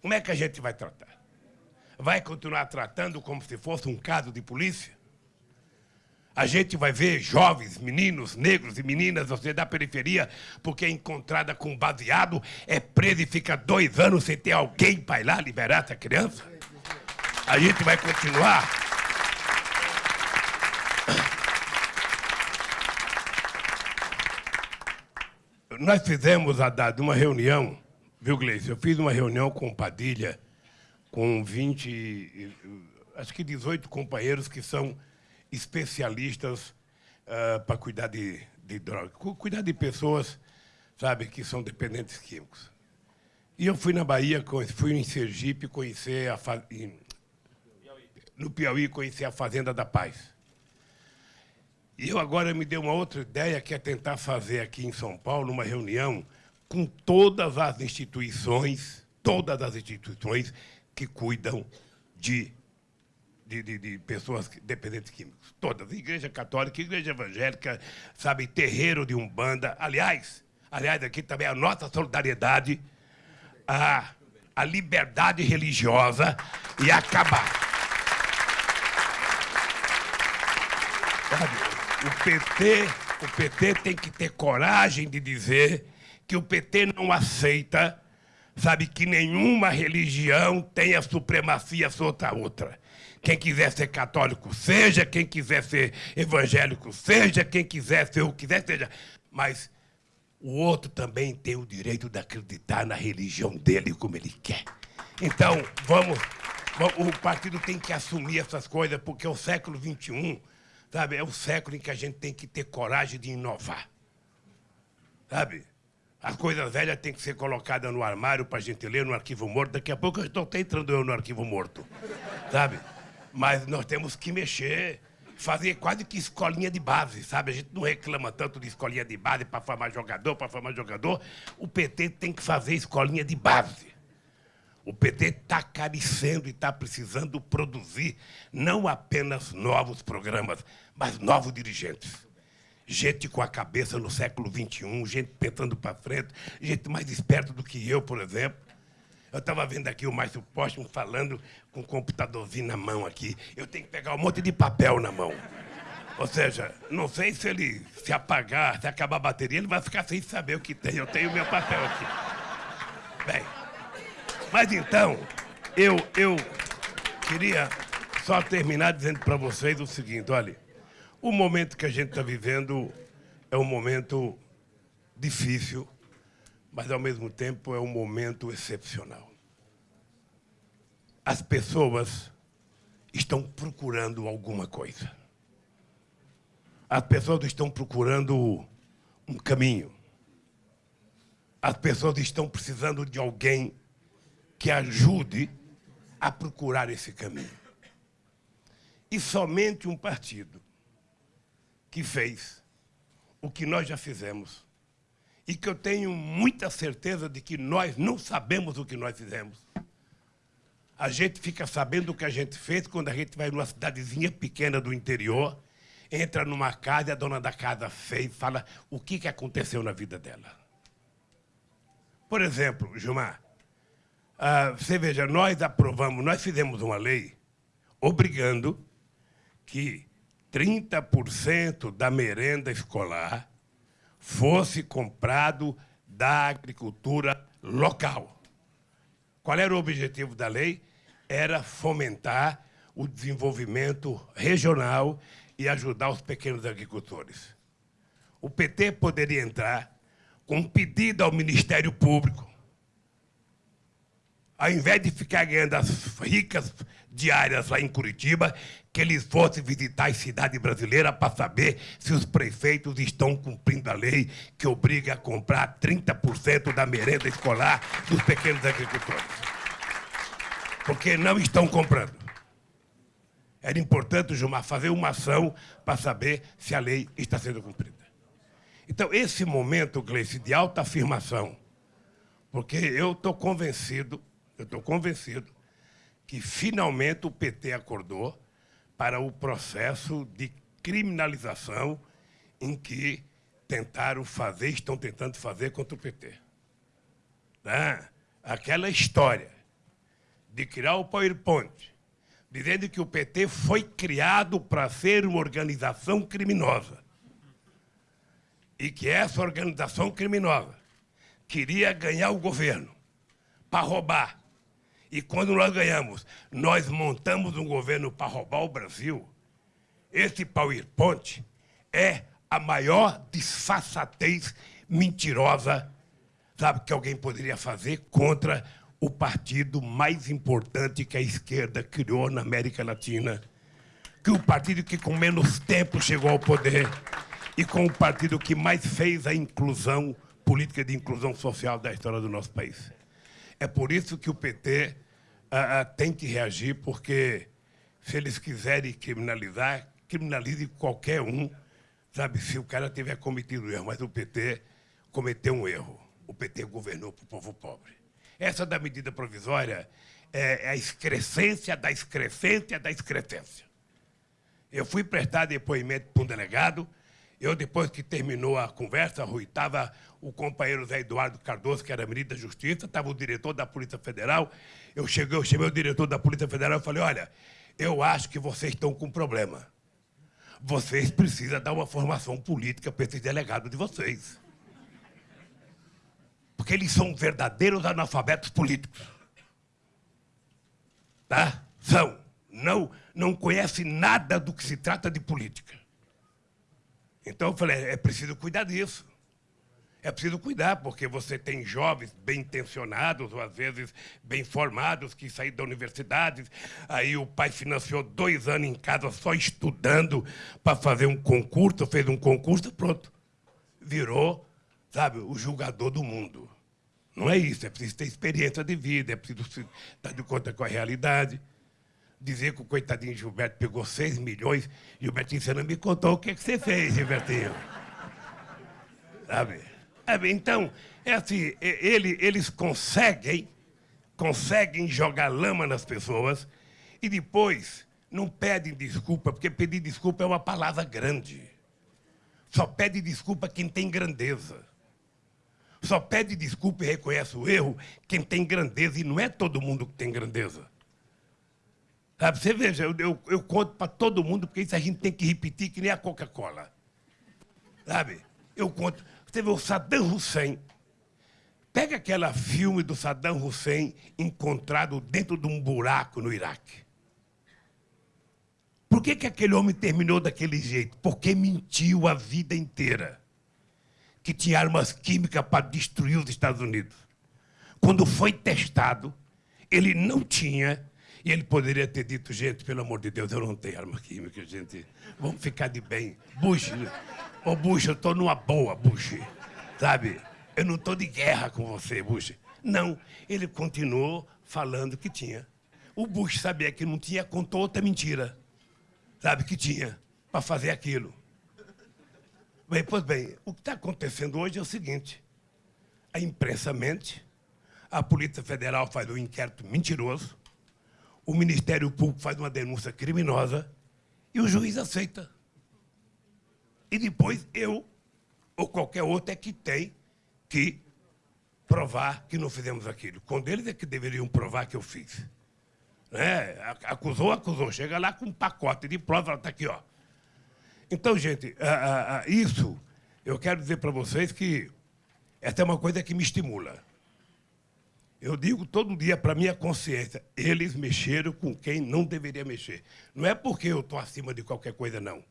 Como é que a gente vai tratar? Vai continuar tratando como se fosse um caso de polícia? A gente vai ver jovens, meninos, negros e meninas, você da periferia, porque é encontrada com baseado, é presa e fica dois anos sem ter alguém para ir lá liberar essa criança? A gente vai continuar. Nós fizemos, Haddad, uma reunião, viu, Gleice? Eu fiz uma reunião com Padilha, com 20, acho que 18 companheiros que são especialistas uh, para cuidar de, de drogas, cuidar de pessoas, sabe, que são dependentes químicos. E eu fui na Bahia, fui em Sergipe conhecer a no Piauí conhecer a Fazenda da Paz. E eu agora me dei uma outra ideia, que é tentar fazer aqui em São Paulo uma reunião com todas as instituições, todas as instituições que cuidam de de, de, de, pessoas dependentes químicos. Todas. Igreja católica, igreja evangélica, sabe, terreiro de Umbanda. Aliás, aliás, aqui também a nossa solidariedade à, à liberdade religiosa e acabar. O PT, o PT tem que ter coragem de dizer que o PT não aceita, sabe, que nenhuma religião tenha supremacia sobre a outra. Quem quiser ser católico, seja. Quem quiser ser evangélico, seja. Quem quiser ser o que quiser, seja. Mas o outro também tem o direito de acreditar na religião dele como ele quer. Então, vamos. O partido tem que assumir essas coisas, porque o século XXI, sabe, é o século em que a gente tem que ter coragem de inovar. Sabe? As coisas velhas têm que ser colocadas no armário para a gente ler no arquivo morto. Daqui a pouco eu estou até entrando eu no arquivo morto. Sabe? Mas nós temos que mexer, fazer quase que escolinha de base, sabe? A gente não reclama tanto de escolinha de base para formar jogador, para formar jogador. O PT tem que fazer escolinha de base. O PT está carecendo e está precisando produzir não apenas novos programas, mas novos dirigentes. Gente com a cabeça no século XXI, gente pensando para frente, gente mais esperta do que eu, por exemplo. Eu estava vendo aqui o Márcio Póstumo falando com um computadorzinho na mão aqui. Eu tenho que pegar um monte de papel na mão. Ou seja, não sei se ele se apagar, se acabar a bateria, ele vai ficar sem saber o que tem. Eu tenho meu papel aqui. Bem, mas então, eu, eu queria só terminar dizendo para vocês o seguinte, olha, o momento que a gente está vivendo é um momento difícil, mas ao mesmo tempo é um momento excepcional. As pessoas estão procurando alguma coisa. As pessoas estão procurando um caminho. As pessoas estão precisando de alguém que ajude a procurar esse caminho. E somente um partido que fez o que nós já fizemos e que eu tenho muita certeza de que nós não sabemos o que nós fizemos. A gente fica sabendo o que a gente fez quando a gente vai numa cidadezinha pequena do interior, entra numa casa e a dona da casa fez fala o que, que aconteceu na vida dela. Por exemplo, Gilmar, uh, você veja, nós aprovamos, nós fizemos uma lei obrigando que 30% da merenda escolar fosse comprado da agricultura local. Qual era o objetivo da lei? Era fomentar o desenvolvimento regional e ajudar os pequenos agricultores. O PT poderia entrar com um pedido ao Ministério Público, ao invés de ficar ganhando as ricas diárias lá em Curitiba, que eles fossem visitar as cidades brasileiras para saber se os prefeitos estão cumprindo a lei que obriga a comprar 30% da merenda escolar dos pequenos agricultores. Porque não estão comprando. Era importante, Gilmar, fazer uma ação para saber se a lei está sendo cumprida. Então, esse momento, Gleice, de alta afirmação, porque eu estou convencido, eu estou convencido que finalmente o PT acordou para o processo de criminalização em que tentaram fazer, estão tentando fazer contra o PT. Né? Aquela história de criar o PowerPoint, dizendo que o PT foi criado para ser uma organização criminosa e que essa organização criminosa queria ganhar o governo para roubar. E quando nós ganhamos, nós montamos um governo para roubar o Brasil. Esse PowerPoint é a maior disfarçatez mentirosa, sabe, que alguém poderia fazer contra o partido mais importante que a esquerda criou na América Latina, que o partido que com menos tempo chegou ao poder e com o partido que mais fez a inclusão, política de inclusão social da história do nosso país. É por isso que o PT ah, ah, tem que reagir, porque se eles quiserem criminalizar, criminalize qualquer um, sabe, se o cara tiver cometido erro. Mas o PT cometeu um erro. O PT governou para o povo pobre. Essa da medida provisória é, é a excrescência da excrescência da excrescência. Eu fui prestar depoimento para um delegado, eu, depois que terminou a conversa, Rui, estava o companheiro Zé Eduardo Cardoso, que era ministro da Justiça, estava o diretor da Polícia Federal. Eu cheguei, eu chamei o diretor da Polícia Federal e falei, olha, eu acho que vocês estão com problema. Vocês precisam dar uma formação política para esses delegados de vocês. Porque eles são verdadeiros analfabetos políticos. Tá? São. Não, não conhecem nada do que se trata de política. Então eu falei, é preciso cuidar disso. É preciso cuidar, porque você tem jovens bem intencionados, ou às vezes bem formados, que saíram da universidade. Aí o pai financiou dois anos em casa só estudando para fazer um concurso, fez um concurso, pronto. Virou, sabe, o julgador do mundo. Não é isso, é preciso ter experiência de vida, é preciso estar de conta com a realidade. Dizer que o coitadinho Gilberto pegou 6 milhões, Gilbertinho, você não me contou o que, é que você fez, Gilbertinho. Sabe? Então, é assim, ele, eles conseguem, conseguem jogar lama nas pessoas e depois não pedem desculpa, porque pedir desculpa é uma palavra grande. Só pede desculpa quem tem grandeza. Só pede desculpa e reconhece o erro quem tem grandeza, e não é todo mundo que tem grandeza. Sabe, você veja, eu, eu, eu conto para todo mundo, porque isso a gente tem que repetir que nem a Coca-Cola. Sabe? Eu conto. Vê o Saddam Hussein. Pega aquele filme do Saddam Hussein encontrado dentro de um buraco no Iraque. Por que, que aquele homem terminou daquele jeito? Porque mentiu a vida inteira que tinha armas químicas para destruir os Estados Unidos. Quando foi testado, ele não tinha, e ele poderia ter dito, gente, pelo amor de Deus, eu não tenho arma química, gente. Vamos ficar de bem. Bush, ô Bush, eu estou numa boa, Bush. Sabe? Eu não estou de guerra com você, Bush. Não, ele continuou falando que tinha. O Bush sabia que não tinha, contou outra mentira. Sabe que tinha, para fazer aquilo. Bem, pois bem, o que está acontecendo hoje é o seguinte: a imprensa mente, a Polícia Federal faz um inquérito mentiroso, o Ministério Público faz uma denúncia criminosa e o juiz aceita. E depois eu ou qualquer outro é que tem que provar que não fizemos aquilo. Quando eles é que deveriam provar que eu fiz. Né? Acusou, acusou. Chega lá com um pacote de prova, ela está aqui, ó. Então, gente, isso eu quero dizer para vocês que essa é uma coisa que me estimula. Eu digo todo dia para minha consciência, eles mexeram com quem não deveria mexer. Não é porque eu estou acima de qualquer coisa, não.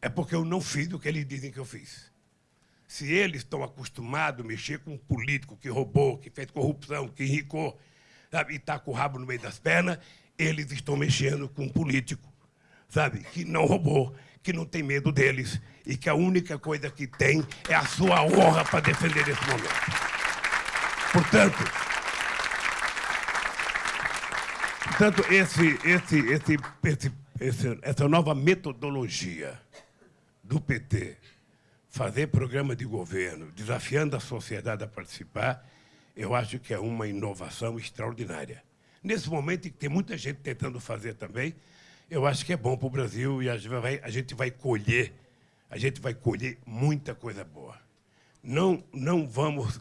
É porque eu não fiz o que eles dizem que eu fiz. Se eles estão acostumados a mexer com um político que roubou, que fez corrupção, que enricou, sabe, e está com o rabo no meio das pernas, eles estão mexendo com um político, sabe, que não roubou, que não tem medo deles e que a única coisa que tem é a sua honra para defender esse momento. Portanto, portanto esse, esse, esse, esse, esse, essa nova metodologia do PT, fazer programa de governo, desafiando a sociedade a participar, eu acho que é uma inovação extraordinária. Nesse momento em que tem muita gente tentando fazer também, eu acho que é bom para o Brasil e a gente, vai, a gente vai colher, a gente vai colher muita coisa boa. Não, não vamos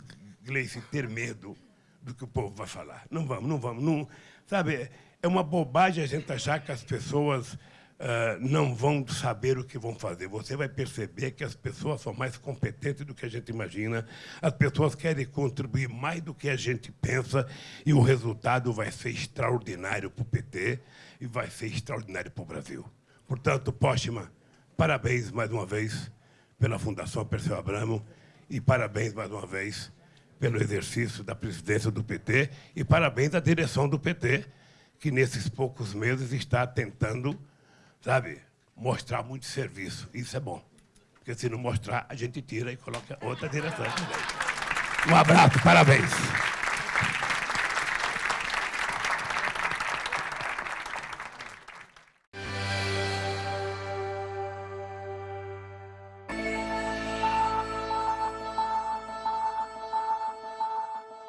Gleice, ter medo do que o povo vai falar. Não vamos, não vamos. Não, sabe, é uma bobagem a gente achar que as pessoas uh, não vão saber o que vão fazer. Você vai perceber que as pessoas são mais competentes do que a gente imagina, as pessoas querem contribuir mais do que a gente pensa e o resultado vai ser extraordinário para o PT e vai ser extraordinário para o Brasil. Portanto, Póstima, parabéns mais uma vez pela Fundação Perseu Abramo e parabéns mais uma vez pelo exercício da presidência do PT e parabéns à direção do PT, que nesses poucos meses está tentando, sabe, mostrar muito serviço. Isso é bom. Porque se não mostrar, a gente tira e coloca outra direção. Um abraço, parabéns.